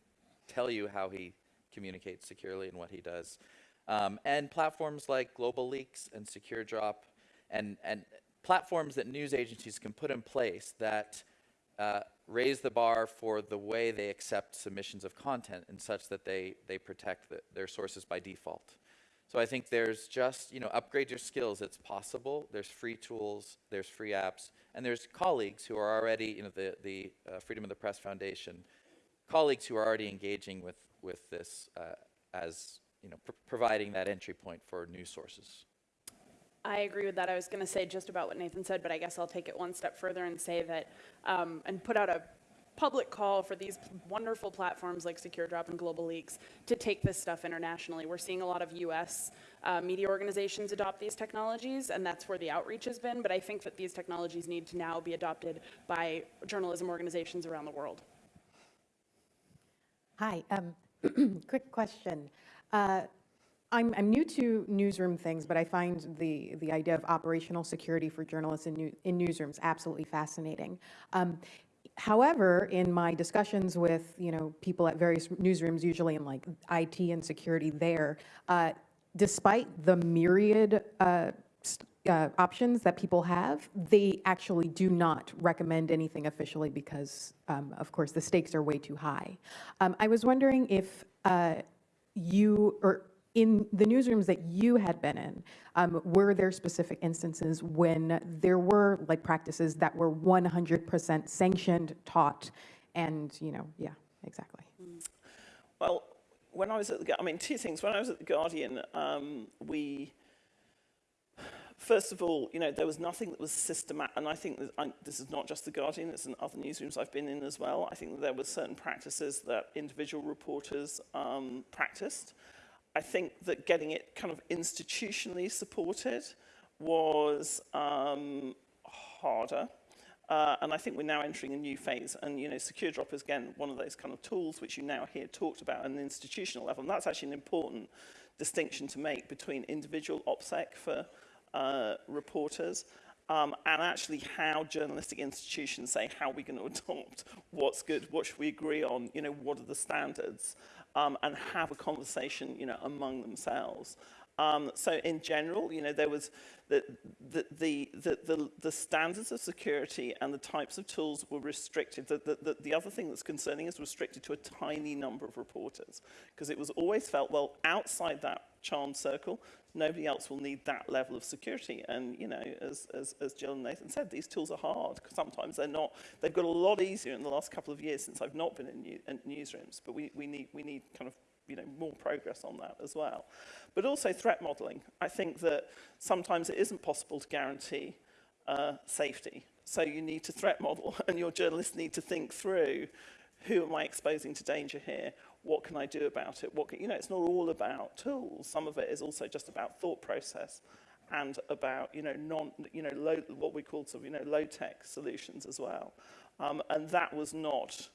tell you how he communicates securely and what he does. Um, and platforms like GlobaLeaks and SecureDrop and, and platforms that news agencies can put in place that uh, raise the bar for the way they accept submissions of content and such that they, they protect the, their sources by default. So I think there's just, you know, upgrade your skills. It's possible. There's free tools, there's free apps, and there's colleagues who are already, you know, the, the uh, Freedom of the Press Foundation, colleagues who are already engaging with, with this uh, as, you know, pr- providing that entry point for new sources. I agree with that. I was going to say just about what Nathan said, but I guess I'll take it one step further and say that, um, and put out a public call for these wonderful platforms like SecureDrop and GlobaLeaks to take this stuff internationally. We're seeing a lot of U.S. Uh, media organizations adopt these technologies, and that's where the outreach has been. But I think that these technologies need to now be adopted by journalism organizations around the world. Hi, um, quick question. Uh, I'm, I'm new to newsroom things, but I find the, the idea of operational security for journalists in, new, in newsrooms absolutely fascinating. Um, however, in my discussions with you know people at various newsrooms, usually in like IT and security, there, uh, despite the myriad uh, uh, options that people have, they actually do not recommend anything officially because, um, of course, the stakes are way too high. Um, I was wondering if uh, you, or in the newsrooms that you had been in, um, were there specific instances when there were like practices that were 100% sanctioned, taught, and, you know, yeah, exactly. Well, when I was at the, I mean, two things. When I was at the Guardian, um, we, first of all, you know, there was nothing that was systematic, and I think I, this is not just the Guardian; it's in other newsrooms I've been in as well. I think there were certain practices that individual reporters um, practiced. I think that getting it kind of institutionally supported was um, harder. Uh, and I think we're now entering a new phase. And, you know, SecureDrop is, again, one of those kind of tools which you now hear talked about at an institutional level. And that's actually an important distinction to make between individual OPSEC for uh, reporters um, and actually how journalistic institutions say how are we're going to adopt what's good, what should we agree on, you know, what are the standards, um, and have a conversation, you know, among themselves. Um, so in general, you know, there was the, the, the, the, the, standards of security and the types of tools were restricted. The, the, the, the other thing that's concerning is restricted to a tiny number of reporters because it was always felt, well, outside that charmed circle, nobody else will need that level of security. And, you know, as, as, as Jill and Nathan said, these tools are hard. Sometimes they're not, they've got a lot easier in the last couple of years since I've not been in, new, in newsrooms, but we, we, need, we need kind of you know, more progress on that as well. But also threat modeling. I think that sometimes it isn't possible to guarantee uh, safety. So you need to threat model and your journalists need to think through who am I exposing to danger here? What can I do about it? What can, you know, it's not all about tools. Some of it is also just about thought process and about, you know, non, you know, low, what we call sort of, you know, low-tech solutions as well. Um, and that was not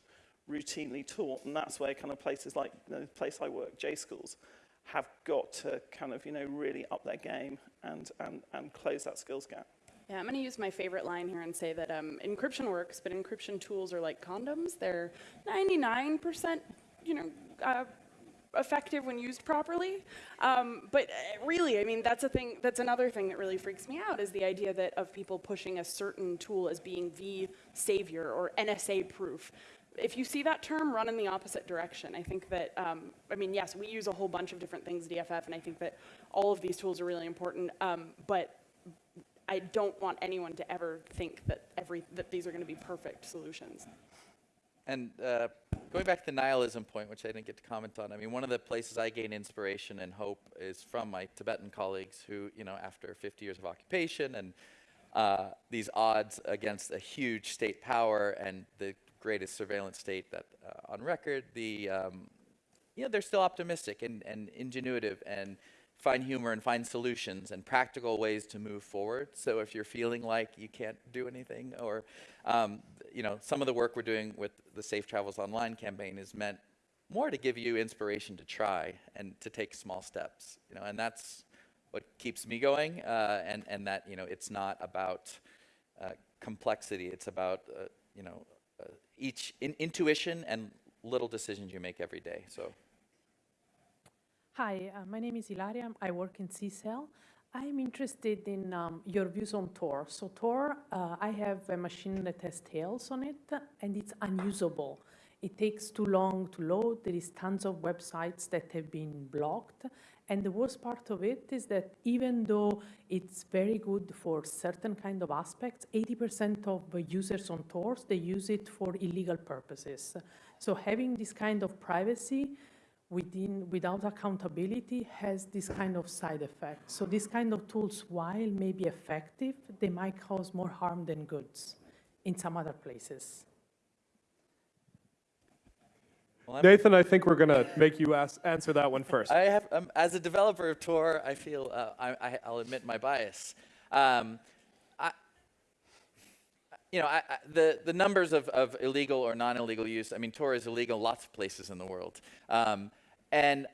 routinely taught, and that's where kind of places like the place I work, J schools, have got to kind of you know really up their game and and and close that skills gap. Yeah, I'm going to use my favorite line here and say that um, encryption works, but encryption tools are like condoms. They're 99%, you know, uh, effective when used properly. Um, but uh, really, I mean, that's a thing. That's another thing that really freaks me out is the idea that of people pushing a certain tool as being the savior or NSA proof. If you see that term, run in the opposite direction. I think that, um, I mean, yes, we use a whole bunch of different things EFF, and I think that all of these tools are really important. Um, but I don't want anyone to ever think that every that these are going to be perfect solutions. And uh, going back to the nihilism point, which I didn't get to comment on, I mean, one of the places I gain inspiration and hope is from my Tibetan colleagues who, you know, after 50 years of occupation and uh, these odds against a huge state power and the greatest surveillance state that uh, on record, the um, you know, they're still optimistic and, and ingenuitive and find humor and find solutions and practical ways to move forward. So if you're feeling like you can't do anything or, um, you know, some of the work we're doing with the Safe Travels Online campaign is meant more to give you inspiration to try and to take small steps, you know, and that's what keeps me going uh, and, and that, you know, it's not about uh, complexity, it's about, uh, you know, uh, each in intuition and little decisions you make every day, so. Hi, uh, my name is Ilaria. I work in CCEL. I'm interested in um, your views on Tor. So Tor, uh, I have a machine that has Tails on it, and it's unusable. It takes too long to load. There is tons of websites that have been blocked. And the worst part of it is that even though it's very good for certain kind of aspects, 80% of the users on Tor, they use it for illegal purposes. So having this kind of privacy within, without accountability has this kind of side effect. So these kind of tools, while may be effective, they might cause more harm than goods in some other places. Well, Nathan, I think we're going to make you ask, answer that one first. I have, um, as a developer of Tor, I feel, uh, I, I, I'll admit my bias. Um, I, you know, I, I, the, the numbers of, of illegal or non-illegal use, I mean, Tor is illegal in lots of places in the world. Um, and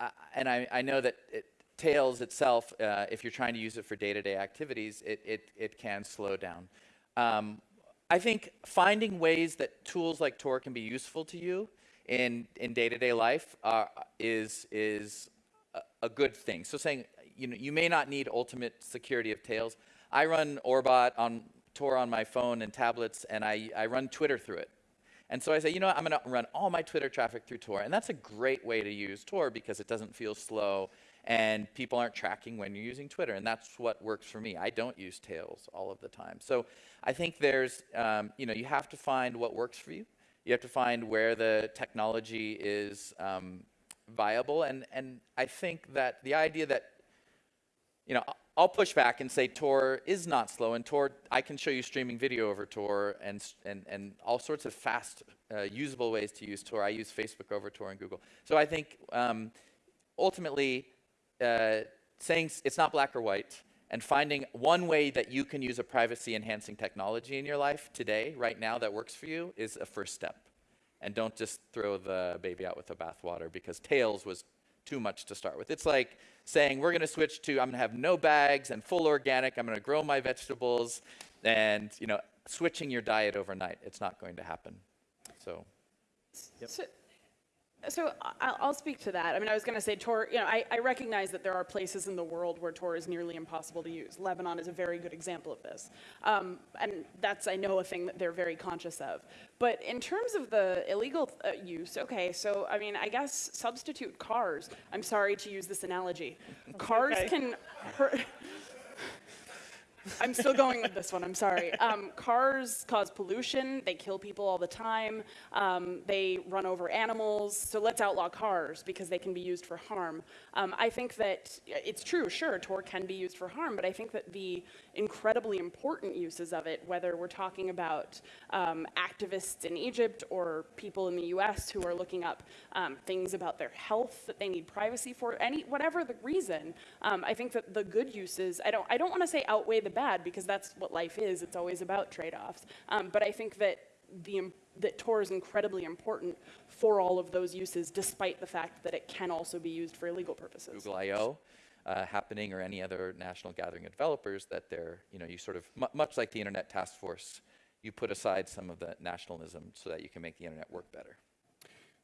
I, and I, I know that it, Tails itself, uh, if you're trying to use it for day-to-day activities, it, it, it can slow down. Um, I think finding ways that tools like Tor can be useful to you in, in day-to-day life uh, is, is a, a good thing. So saying, you know, you may not need ultimate security of Tails. I run Orbot on Tor on my phone and tablets, and I, I run Twitter through it. And so I say, you know what, I'm going to run all my Twitter traffic through Tor. And that's a great way to use Tor because it doesn't feel slow and people aren't tracking when you're using Twitter. And that's what works for me. I don't use Tails all of the time. So I think there's, um, you know, you have to find what works for you. You have to find where the technology is um, viable. And, and I think that the idea that you know, I'll push back and say Tor is not slow, and Tor, I can show you streaming video over Tor and, and, and all sorts of fast, uh, usable ways to use Tor. I use Facebook over Tor and Google. So I think um, ultimately, uh, saying it's not black or white, and finding one way that you can use a privacy enhancing technology in your life today, right now, that works for you is a first step. And don't just throw the baby out with the bathwater because Tails was too much to start with. It's like saying we're going to switch to I'm going to have no bags and full organic. I'm going to grow my vegetables, and you know, switching your diet overnight. It's not going to happen. So. So, so I'll speak to that. I mean, I was going to say Tor, you know, I, I recognize that there are places in the world where Tor is nearly impossible to use. Lebanon is a very good example of this. Um, and that's, I know, a thing that they're very conscious of. But in terms of the illegal uh, use, okay, so I mean, I guess substitute cars. I'm sorry to use this analogy. Cars okay. can hurt. I'm still going with this one. I'm sorry. Um, cars cause pollution. They kill people all the time. Um, they run over animals. So let's outlaw cars because they can be used for harm. Um, I think that it's true. Sure, Tor can be used for harm, but I think that the incredibly important uses of it, whether we're talking about um, activists in Egypt or people in the U.S. who are looking up um, things about their health that they need privacy for, any whatever the reason, um, I think that the good uses. I don't. I don't want to say outweigh the bad because that's what life is. It's always about trade-offs. Um, but I think that the that Tor is incredibly important for all of those uses, despite the fact that it can also be used for illegal purposes. Google I/O uh, happening or any other national gathering of developers that they're, you know, you sort of, mu- much like the Internet Task Force, you put aside some of the nationalism so that you can make the internet work better.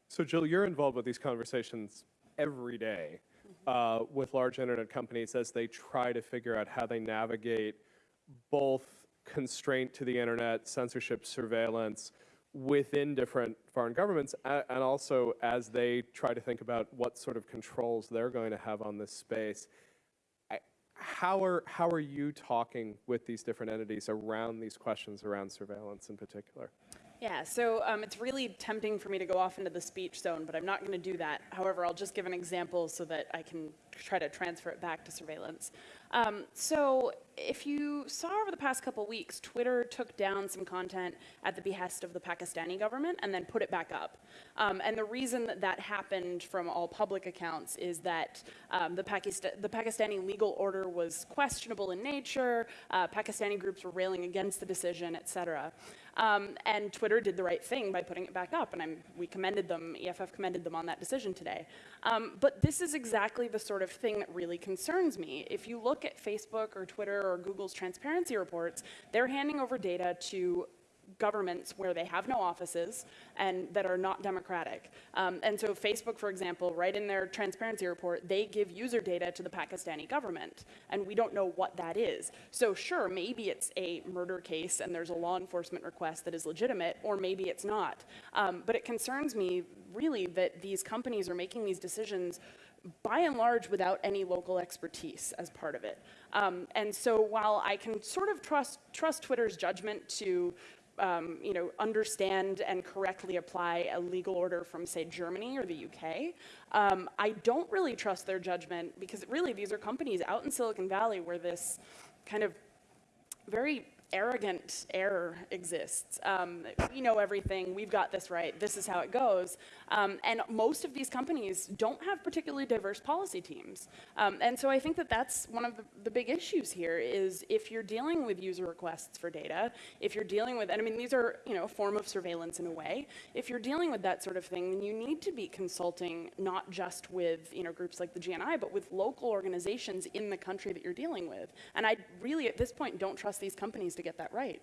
So Jill, you're involved with these conversations every day uh, with large internet companies as they try to figure out how they navigate both constraint to the internet, censorship, surveillance within different foreign governments, and also as they try to think about what sort of controls they're going to have on this space. How are, how are you talking with these different entities around these questions around surveillance in particular? Yeah, so um, it's really tempting for me to go off into the speech zone, but I'm not going to do that. However, I'll just give an example so that I can try to transfer it back to surveillance. Um, so, if you saw over the past couple weeks, Twitter took down some content at the behest of the Pakistani government and then put it back up. Um, and the reason that that happened from all public accounts is that um, the, the Pakistani legal order was questionable in nature, uh, Pakistani groups were railing against the decision, et cetera. Um, and Twitter did the right thing by putting it back up, and I'm, we commended them, EFF commended them on that decision today. Um, but this is exactly the sort of thing that really concerns me. If you look at Facebook or Twitter or Google's transparency reports, they're handing over data to governments where they have no offices and that are not democratic. Um, and so Facebook, for example, right in their transparency report, they give user data to the Pakistani government, and we don't know what that is. So sure, maybe it's a murder case and there's a law enforcement request that is legitimate, or maybe it's not. Um, but it concerns me really that these companies are making these decisions by and large without any local expertise as part of it. Um, and so while I can sort of trust, trust Twitter's judgment to um, you know, understand and correctly apply a legal order from, say, Germany or the UK. Um, I don't really trust their judgment because really these are companies out in Silicon Valley where this kind of very arrogant error exists. Um, we know everything. We've got this right. This is how it goes. Um, and most of these companies don't have particularly diverse policy teams. Um, and so I think that that's one of the, the big issues here is if you're dealing with user requests for data, if you're dealing with, and I mean, these are, you know, a form of surveillance in a way. If you're dealing with that sort of thing, then you need to be consulting not just with, you know, groups like the GNI, but with local organizations in the country that you're dealing with. And I really, at this point, don't trust these companies to get that right.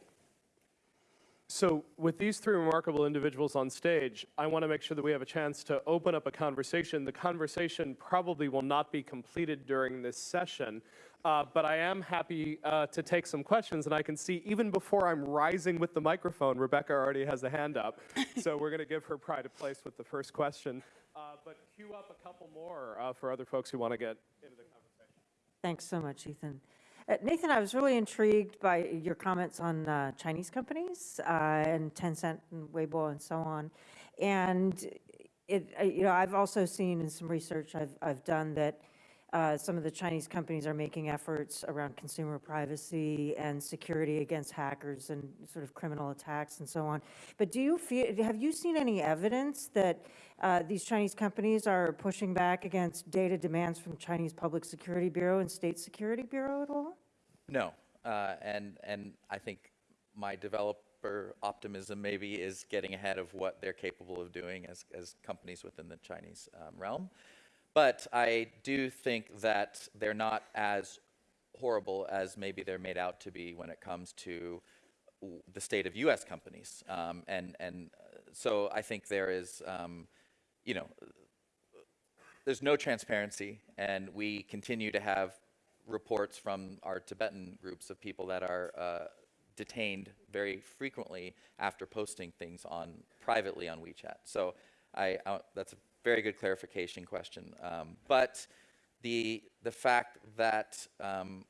So with these three remarkable individuals on stage, I want to make sure that we have a chance to open up a conversation. The conversation probably will not be completed during this session, uh, but I am happy uh, to take some questions. And I can see even before I'm rising with the microphone, Rebecca already has a hand up. so we're going to give her pride of place with the first question. Uh, but queue up a couple more uh, for other folks who want to get into the conversation. Thanks so much, Ethan. Uh, Nathan, I was really intrigued by your comments on uh, Chinese companies uh, and Tencent and Weibo and so on. And it, you know, I've also seen in some research I've, I've done that uh, some of the Chinese companies are making efforts around consumer privacy and security against hackers and sort of criminal attacks and so on. But do you feel, have you seen any evidence that uh, these Chinese companies are pushing back against data demands from Chinese Public Security Bureau and State Security Bureau at all? No, uh, and and I think my developer optimism maybe is getting ahead of what they're capable of doing as as companies within the Chinese um, realm. But I do think that they're not as horrible as maybe they're made out to be when it comes to the state of U.S. companies. Um, and and uh, so I think there is, um, you know, there's no transparency, and we continue to have reports from our Tibetan groups of people that are uh, detained very frequently after posting things on privately on WeChat. So I, I that's a very good clarification question. Um, but the the fact that um,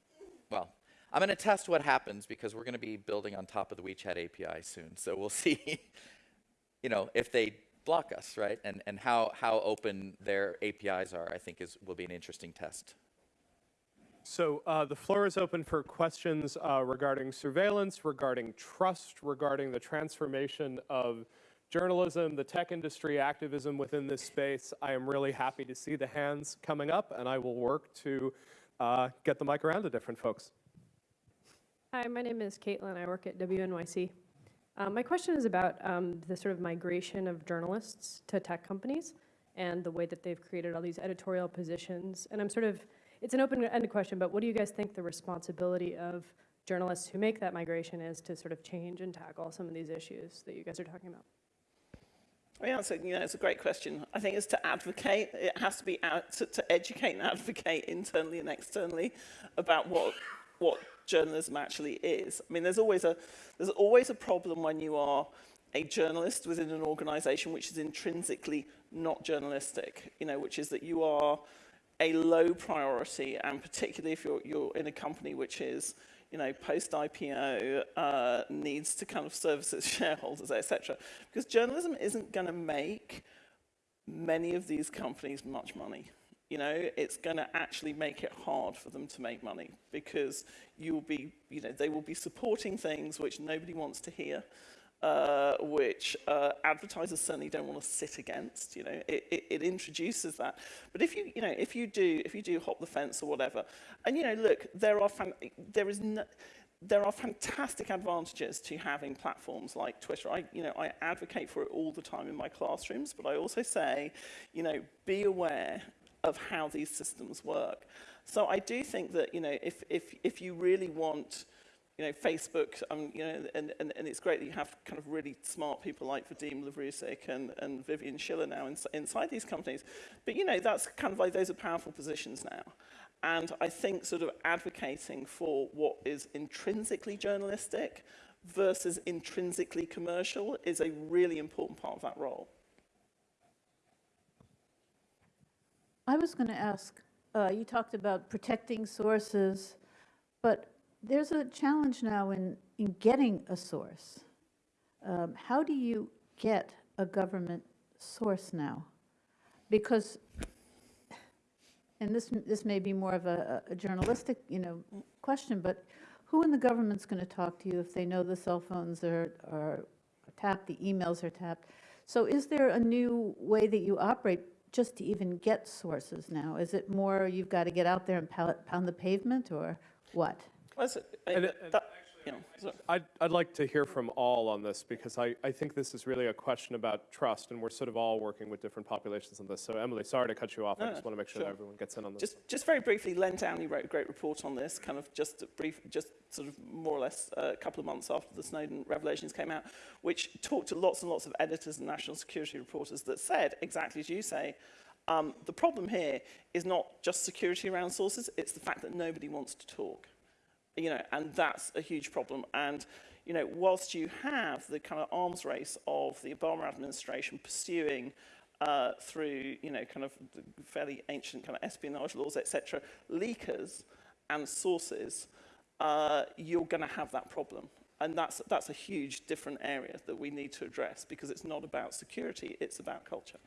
well, I'm going to test what happens because we're going to be building on top of the WeChat API soon. So we'll see, you know, if they block us, right? And and how how open their APIs are, I think is will be an interesting test. So uh, the floor is open for questions uh, regarding surveillance, regarding trust, regarding the transformation of journalism, the tech industry, activism within this space. I am really happy to see the hands coming up, and I will work to uh, get the mic around to different folks. Hi, my name is Caitlin. I work at WNYC. Um, my question is about um, the sort of migration of journalists to tech companies and the way that they've created all these editorial positions. And I'm sort of, it's an open-ended question, but what do you guys think the responsibility of journalists who make that migration is to sort of change and tackle some of these issues that you guys are talking about? I mean, that's you know, it's a great question. I think it's to advocate. It has to be out to, to educate and advocate internally and externally about what what journalism actually is. I mean, there's always a there's always a problem when you are a journalist within an organization which is intrinsically not journalistic, you know, which is that you are a low priority, and particularly if you're, you're in a company which is, you know, post-IPO, uh, needs to kind of service its shareholders, etc. Because journalism isn't going to make many of these companies much money. You know, it's going to actually make it hard for them to make money because you'll be, you know, they will be supporting things which nobody wants to hear uh, which uh, advertisers certainly don't want to sit against. You know, it, it, it introduces that. But if you, you know, if you do, if you do hop the fence or whatever, and you know, look, there are fan- there is no, there are fantastic advantages to having platforms like Twitter. I, you know, I advocate for it all the time in my classrooms, but I also say, you know, be aware of how these systems work. So I do think that, you know, if, if, if you really want, you know, Facebook, um, you know, and, and, and it's great that you have kind of really smart people like Vadim Lavrusik and, and Vivian Schiller now ins inside these companies. But, you know, that's kind of like, those are powerful positions now. And I think sort of advocating for what is intrinsically journalistic versus intrinsically commercial is a really important part of that role. I was going to ask, uh, you talked about protecting sources, but there's a challenge now in, in getting a source. Um, how do you get a government source now? Because, and this, this may be more of a, a journalistic, you know, question, but who in the government's going to talk to you if they know the cell phones are, are tapped, the emails are tapped? So is there a new way that you operate just to even get sources now? Is it more you've got to get out there and pound pound the pavement, or what? Was it- And- and that- you know, so- I'd, I'd like to hear from all on this because I, I think this is really a question about trust and we're sort of all working with different populations on this. So Emily, sorry to cut you off. I No, just want to make sure sure. that everyone gets in on this. Just, just very briefly, Len Downie wrote a great report on this, kind of just a brief, just sort of more or less uh, a couple of months after the Snowden revelations came out, which talked to lots and lots of editors and national security reporters that said, exactly as you say, um, the problem here is not just security around sources, it's the fact that nobody wants to talk. You know, and that's a huge problem. And, you know, whilst you have the kind of arms race of the Obama administration pursuing uh, through, you know, kind of fairly ancient kind of espionage laws, etc., leakers and sources, uh, you're going to have that problem. And that's, that's a huge different area that we need to address because it's not about security, it's about culture.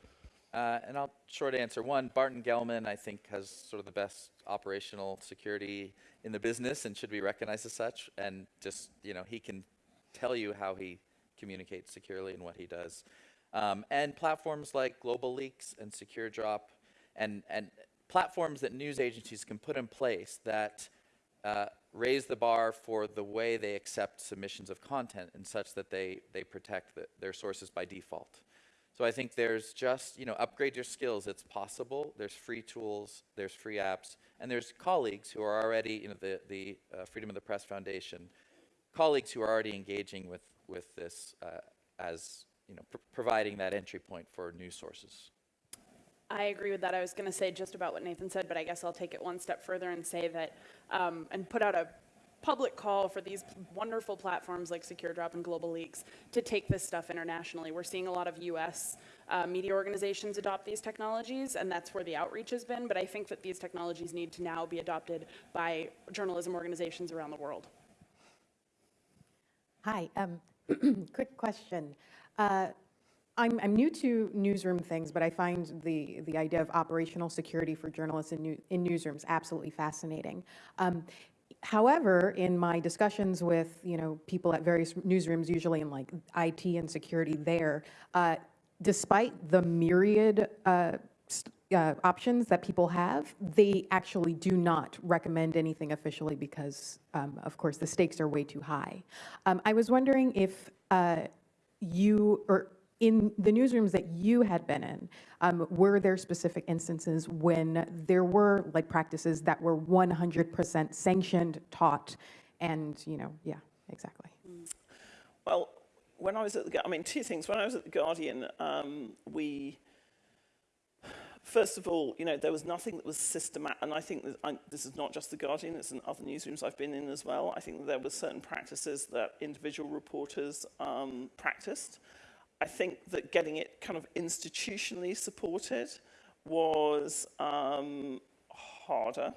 Uh, and I'll short answer. One, Barton Gellman, I think, has sort of the best operational security in the business and should be recognized as such. And just, you know, he can tell you how he communicates securely and what he does. Um, and platforms like GlobaLeaks and SecureDrop and, and platforms that news agencies can put in place that uh, raise the bar for the way they accept submissions of content and such that they, they protect the, their sources by default. So I think there's just, you know, upgrade your skills. It's possible. There's free tools, there's free apps, and there's colleagues who are already, you know, the, the uh, Freedom of the Press Foundation, colleagues who are already engaging with, with this uh, as, you know, pr- providing that entry point for news sources. I agree with that. I was going to say just about what Nathan said, but I guess I'll take it one step further and say that, um, and put out a public call for these wonderful platforms like SecureDrop and GlobaLeaks to take this stuff internationally. We're seeing a lot of U.S. Uh, media organizations adopt these technologies, and that's where the outreach has been. But I think that these technologies need to now be adopted by journalism organizations around the world. Hi, um, quick question. Uh, I'm, I'm new to newsroom things, but I find the, the idea of operational security for journalists in, new, in newsrooms absolutely fascinating. Um, however, in my discussions with, you know, people at various newsrooms, usually in like IT and security there, uh, despite the myriad uh, uh, options that people have, they actually do not recommend anything officially because, um, of course, the stakes are way too high. Um, I was wondering if uh, you, or in the newsrooms that you had been in, um, were there specific instances when there were like practices that were 100% sanctioned, taught, and, you know, yeah, exactly. Well, when I was at the, I mean, two things. When I was at the Guardian, um, we, first of all, you know, there was nothing that was systematic, and I think that I, this is not just the Guardian; it's in other newsrooms I've been in as well. I think that there were certain practices that individual reporters um, practiced. I think that getting it kind of institutionally supported was um, harder.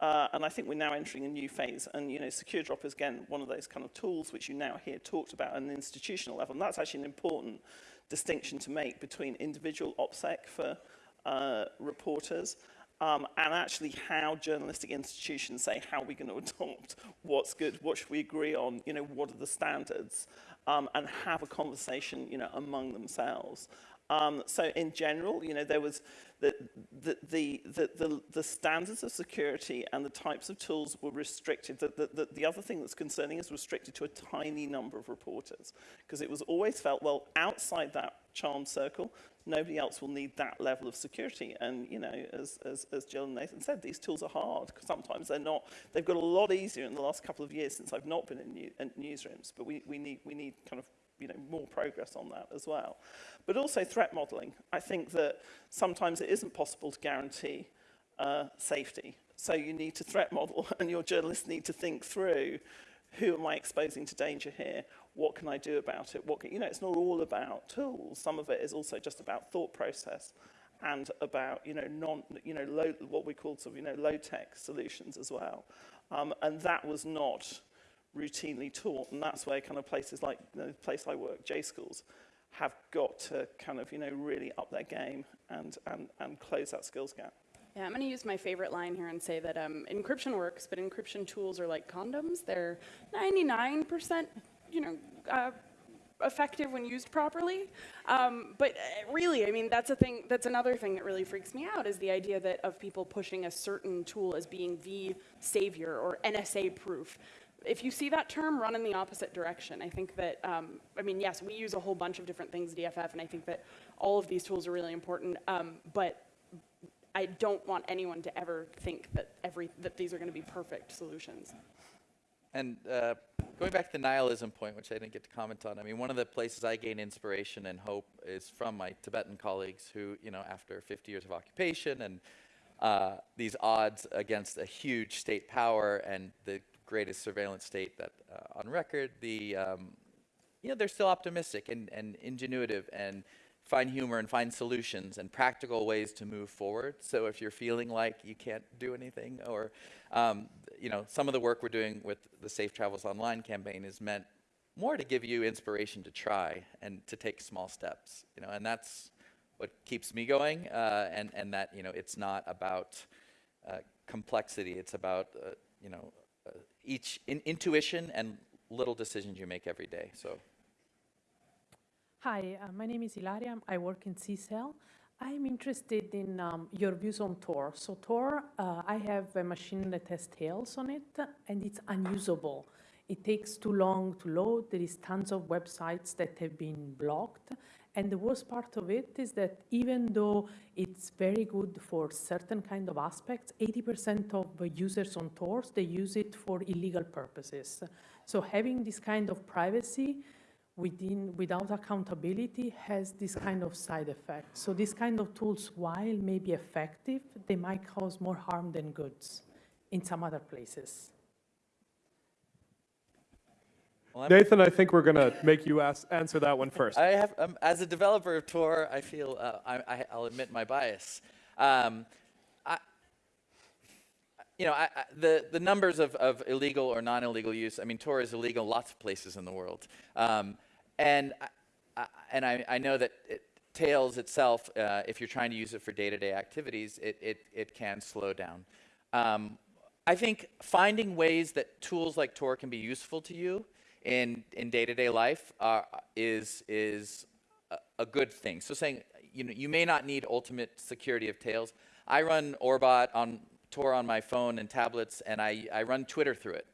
Uh, and I think we're now entering a new phase. And, you know, SecureDrop is, again, one of those kind of tools which you now hear talked about at an institutional level. And that's actually an important distinction to make between individual OPSEC for uh, reporters um, and actually how journalistic institutions say, how are we going to adopt what's good, what should we agree on, you know, what are the standards, um, and have a conversation, you know, among themselves. Um, so in general, you know, there was the, the, the, the, the, standards of security and the types of tools were restricted. The, the, the, the other thing that's concerning is restricted to a tiny number of reporters because it was always felt, well, outside that charmed circle, nobody else will need that level of security. And, you know, as, as, as Jill and Nathan said, these tools are hard. Sometimes they're not, they've got a lot easier in the last couple of years since I've not been in, new, in newsrooms, but we, we, need, we need kind of you know, more progress on that as well. But also threat modeling. I think that sometimes it isn't possible to guarantee uh, safety. So you need to threat model and your journalists need to think through who am I exposing to danger here? What can I do about it? What can, you know, it's not all about tools. Some of it is also just about thought process and about, you know, non, you know, low, what we call sort of, you know, low tech solutions as well. Um, and that was not routinely taught, and that's where kind of places like you know, the place I work, J schools, have got to kind of you know really up their game and and and close that skills gap. Yeah, I'm going to use my favorite line here and say that um, encryption works, but encryption tools are like condoms. They're 99%, you know, uh, effective when used properly. Um, but uh, really, I mean, that's a thing. That's another thing that really freaks me out is the idea that of people pushing a certain tool as being the savior or NSA proof. If you see that term, run in the opposite direction. I think that, um, I mean, yes, we use a whole bunch of different things, EFF, and I think that all of these tools are really important. Um, but I don't want anyone to ever think that every that these are going to be perfect solutions. And uh, going back to the nihilism point, which I didn't get to comment on, I mean, one of the places I gain inspiration and hope is from my Tibetan colleagues who, you know, after 50 years of occupation and uh, these odds against a huge state power and the greatest surveillance state that uh, on record, the, um, you know, they're still optimistic and, and ingenuitive and find humor and find solutions and practical ways to move forward. So if you're feeling like you can't do anything or, um, you know, some of the work we're doing with the Safe Travels Online campaign is meant more to give you inspiration to try and to take small steps, you know, and that's what keeps me going uh, and, and that, you know, it's not about uh, complexity, it's about, uh, you know, uh, each in intuition and little decisions you make every day, so. Hi, uh, my name is Ilaria. I work in CCEL. I'm interested in um, your views on Tor. So Tor, uh, I have a machine that has Tails on it, and it's unusable. It takes too long to load. There is tons of websites that have been blocked. And the worst part of it is that even though it's very good for certain kind of aspects, 80% of the users on Tor, they use it for illegal purposes. So having this kind of privacy within, without accountability has this kind of side effect. So these kind of tools, while may be effective, they might cause more harm than goods in some other places. Well, Nathan, I think we're going to make you ask, answer that one first. I have, um, as a developer of Tor, I feel, uh, I, I, I'll admit my bias. Um, I, you know, I, I, the, the numbers of, of illegal or non-illegal use, I mean, Tor is illegal in lots of places in the world. Um, and I, and I, I know that it, Tails itself, uh, if you're trying to use it for day-to-day activities, it, it, it can slow down. Um, I think finding ways that tools like Tor can be useful to you in, in day-to-day life uh, is, is a, a good thing. So saying, you know, you may not need ultimate security of Tails. I run Orbot on Tor on my phone and tablets, and I, I run Twitter through it.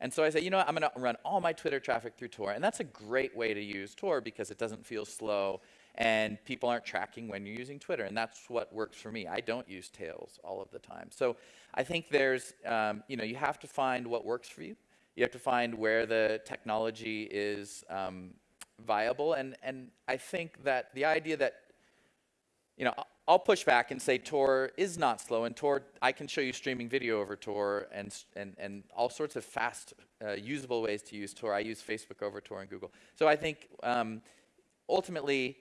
And so I say, you know what, I'm going to run all my Twitter traffic through Tor. And that's a great way to use Tor because it doesn't feel slow and people aren't tracking when you're using Twitter. And that's what works for me. I don't use Tails all of the time. So I think there's, um, you know, you have to find what works for you. You have to find where the technology is um, viable. And, and I think that the idea that, you know, I'll push back and say Tor is not slow, and Tor, I can show you streaming video over Tor and, and, and all sorts of fast, uh, usable ways to use Tor. I use Facebook over Tor and Google. So I think um, ultimately,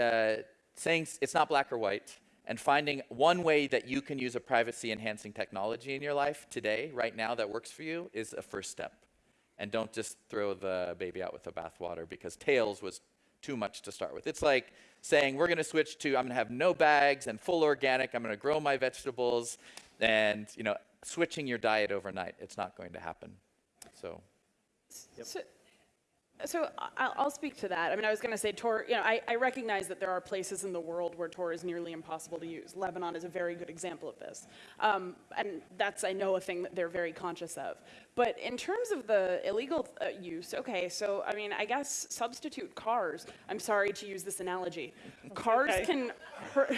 uh, saying it's not black or white, and finding one way that you can use a privacy enhancing technology in your life today, right now, that works for you is a first step. And don't just throw the baby out with the bathwater because Tails was too much to start with. It's like saying we're going to switch to I'm going to have no bags and full organic. I'm going to grow my vegetables, and you know, switching your diet overnight. It's not going to happen. So. So, so I- I'll speak to that. I mean, I was going to say Tor, you know, I, I recognize that there are places in the world where Tor is nearly impossible to use. Lebanon is a very good example of this. Um, and that's, I know, a thing that they're very conscious of. But in terms of the illegal uh, use, okay, so I mean, I guess substitute cars. I'm sorry to use this analogy. Cars okay. can hurt.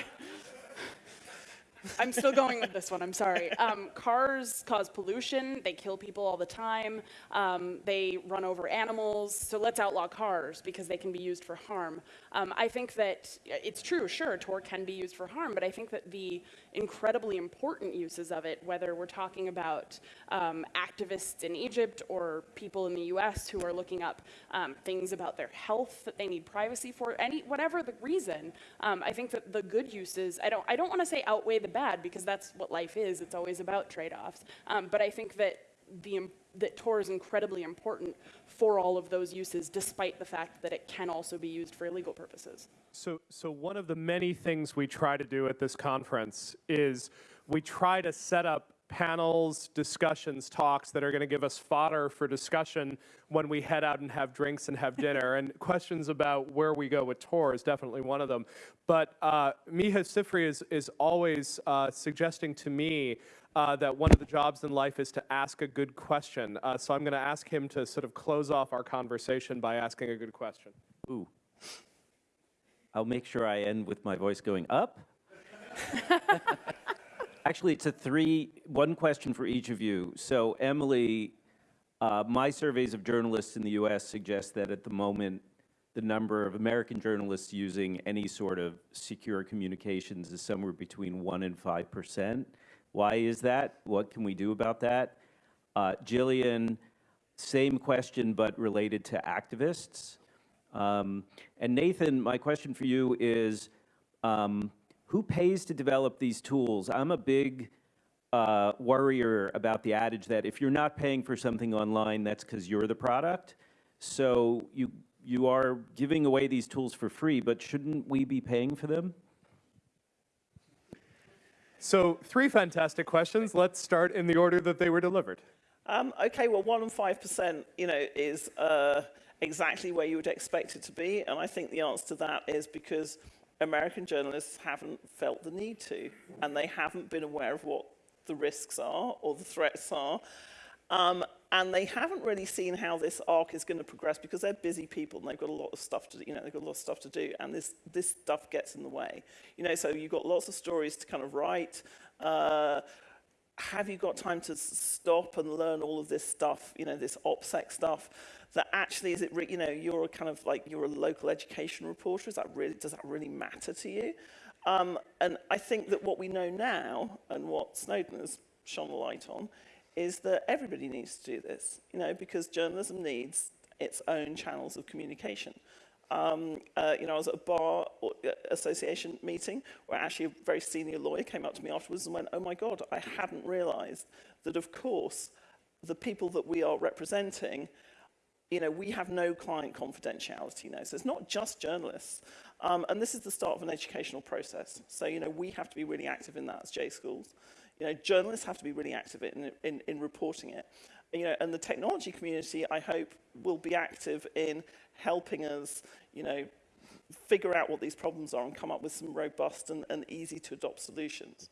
I'm still going with this one. I'm sorry. Um, cars cause pollution. They kill people all the time. Um, they run over animals. So let's outlaw cars because they can be used for harm. Um, I think that it's true. Sure, Tor can be used for harm, but I think that the incredibly important uses of it, whether we're talking about um, activists in Egypt or people in the U.S. who are looking up um, things about their health that they need privacy for, any whatever the reason, um, I think that the good uses. I don't. I don't want to say outweigh the bad because that's what life is. It's always about trade-offs. Um, but I think that the, that Tor is incredibly important for all of those uses, despite the fact that it can also be used for illegal purposes. So, so one of the many things we try to do at this conference is we try to set up panels, discussions, talks that are going to give us fodder for discussion when we head out and have drinks and have dinner. and questions about where we go with Tor is definitely one of them. But uh, Micah Sifry is, is always uh, suggesting to me uh, that one of the jobs in life is to ask a good question. Uh, so I'm going to ask him to sort of close off our conversation by asking a good question. Ooh. I'll make sure I end with my voice going up. Actually, it's a three, one question for each of you. So Emily, uh, my surveys of journalists in the US suggest that at the moment, the number of American journalists using any sort of secure communications is somewhere between one and 5%. Why is that? What can we do about that? Uh, Jillian, same question, but related to activists. Um, and Nathan, my question for you is, um, who pays to develop these tools? I'm a big uh, worrier about the adage that if you're not paying for something online, that's because you're the product. So you, you are giving away these tools for free, but shouldn't we be paying for them? So, three fantastic questions. Let's start in the order that they were delivered. Um, okay, well, one and five percent, you know, is uh, exactly where you would expect it to be, and I think the answer to that is because American journalists haven't felt the need to, and they haven't been aware of what the risks are or the threats are. Um, and they haven't really seen how this arc is going to progress because they're busy people and they've got a lot of stuff to, you know, they've got a lot of stuff to do, and this this stuff gets in the way. You know, so you've got lots of stories to kind of write. Uh, have you got time to stop and learn all of this stuff, you know, this OPSEC stuff, that actually, is it, re- you know, you're a kind of like, you're a local education reporter, is that really, does that really matter to you? Um, and I think that what we know now, and what Snowden has shone a light on, is that everybody needs to do this, you know, because journalism needs its own channels of communication. Um, uh, you know, I was at a bar uh, association meeting where actually a very senior lawyer came up to me afterwards and went, oh my God, I hadn't realized that, of course, the people that we are representing, you know, we have no client confidentiality, know, so it's not just journalists. Um, and this is the start of an educational process. So, you know, we have to be really active in that as J schools. You know, journalists have to be really active in, in, in reporting it. You know, and the technology community, I hope, will be active in helping us, you know, figure out what these problems are and come up with some robust and, and easy to adopt solutions.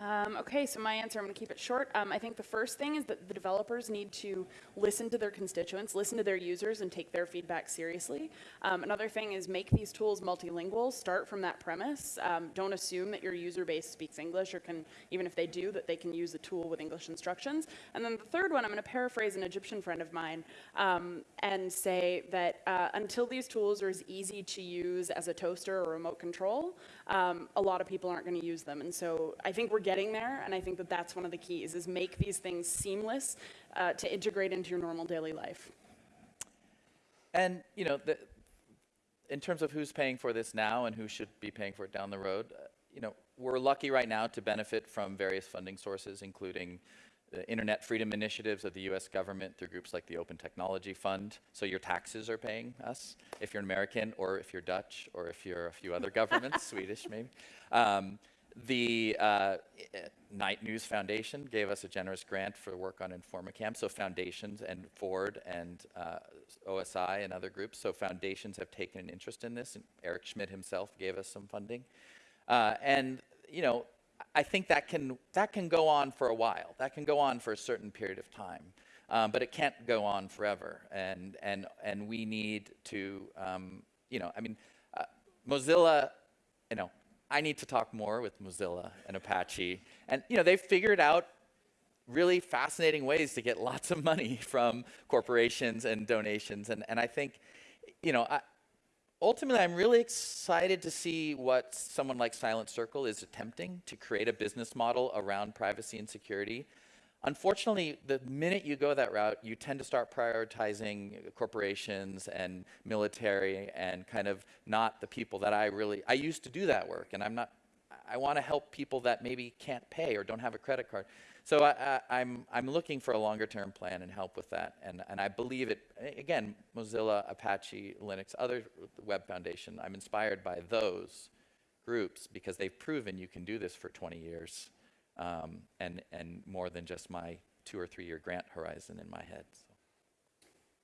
Um, okay, so my answer, I'm going to keep it short. Um, I think the first thing is that the developers need to listen to their constituents, listen to their users, and take their feedback seriously. Um, another thing is make these tools multilingual. Start from that premise. Um, don't assume that your user base speaks English or can, even if they do, that they can use the tool with English instructions. And then the third one, I'm going to paraphrase an Egyptian friend of mine um, and say that uh, until these tools are as easy to use as a toaster or remote control, um, a lot of people aren't going to use them. And so I think we're getting there, and I think that that's one of the keys, is make these things seamless uh, to integrate into your normal daily life. And, you know, the, in terms of who's paying for this now and who should be paying for it down the road, uh, you know, we're lucky right now to benefit from various funding sources, including The internet Freedom Initiatives of the US government through groups like the Open Technology Fund. So your taxes are paying us if you're an American or if you're Dutch or if you're a few other governments, Swedish maybe. Um, the uh, Knight News Foundation gave us a generous grant for work on InformaCam. So foundations and Ford and uh, OSI and other groups. So foundations have taken an interest in this. And Eric Schmidt himself gave us some funding. Uh, and you know, I think that can that can go on for a while. That can go on for a certain period of time, um, but it can't go on forever. And and and we need to, um, you know, I mean, uh, Mozilla, you know, I need to talk more with Mozilla and Apache, and you know, they've figured out really fascinating ways to get lots of money from corporations and donations. And, and I think, you know, ultimately, I'm really excited to see what someone like Silent Circle is attempting to create a business model around privacy and security. Unfortunately, the minute you go that route, you tend to start prioritizing corporations and military and kind of not the people that I really, I used to do that work and I'm not I want to help people that maybe can't pay or don't have a credit card. So I, I, I'm, I'm looking for a longer term plan and help with that. And, and I believe it, again, Mozilla, Apache, Linux, other Web Foundation, I'm inspired by those groups because they've proven you can do this for 20 years um, and, and more than just my two or three year grant horizon in my head.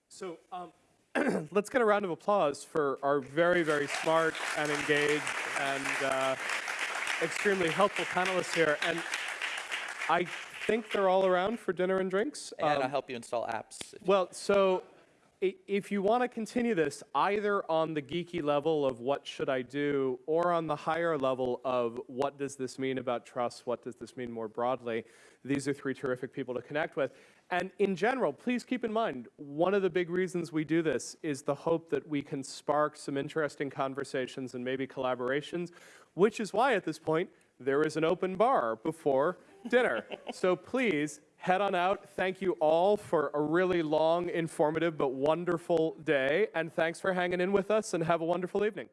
So. So um, let's get a round of applause for our very, very smart and engaged and uh, extremely helpful panelists here. And I think they're all around for dinner and drinks. And Um, I'll help you install apps. Well, so if you want to continue this, either on the geeky level of what should I do, or on the higher level of what does this mean about trust, what does this mean more broadly, these are three terrific people to connect with. And in general, please keep in mind, one of the big reasons we do this is the hope that we can spark some interesting conversations and maybe collaborations, which is why at this point, there is an open bar before dinner. So please head on out. Thank you all for a really long, informative, but wonderful day. And thanks for hanging in with us and have a wonderful evening.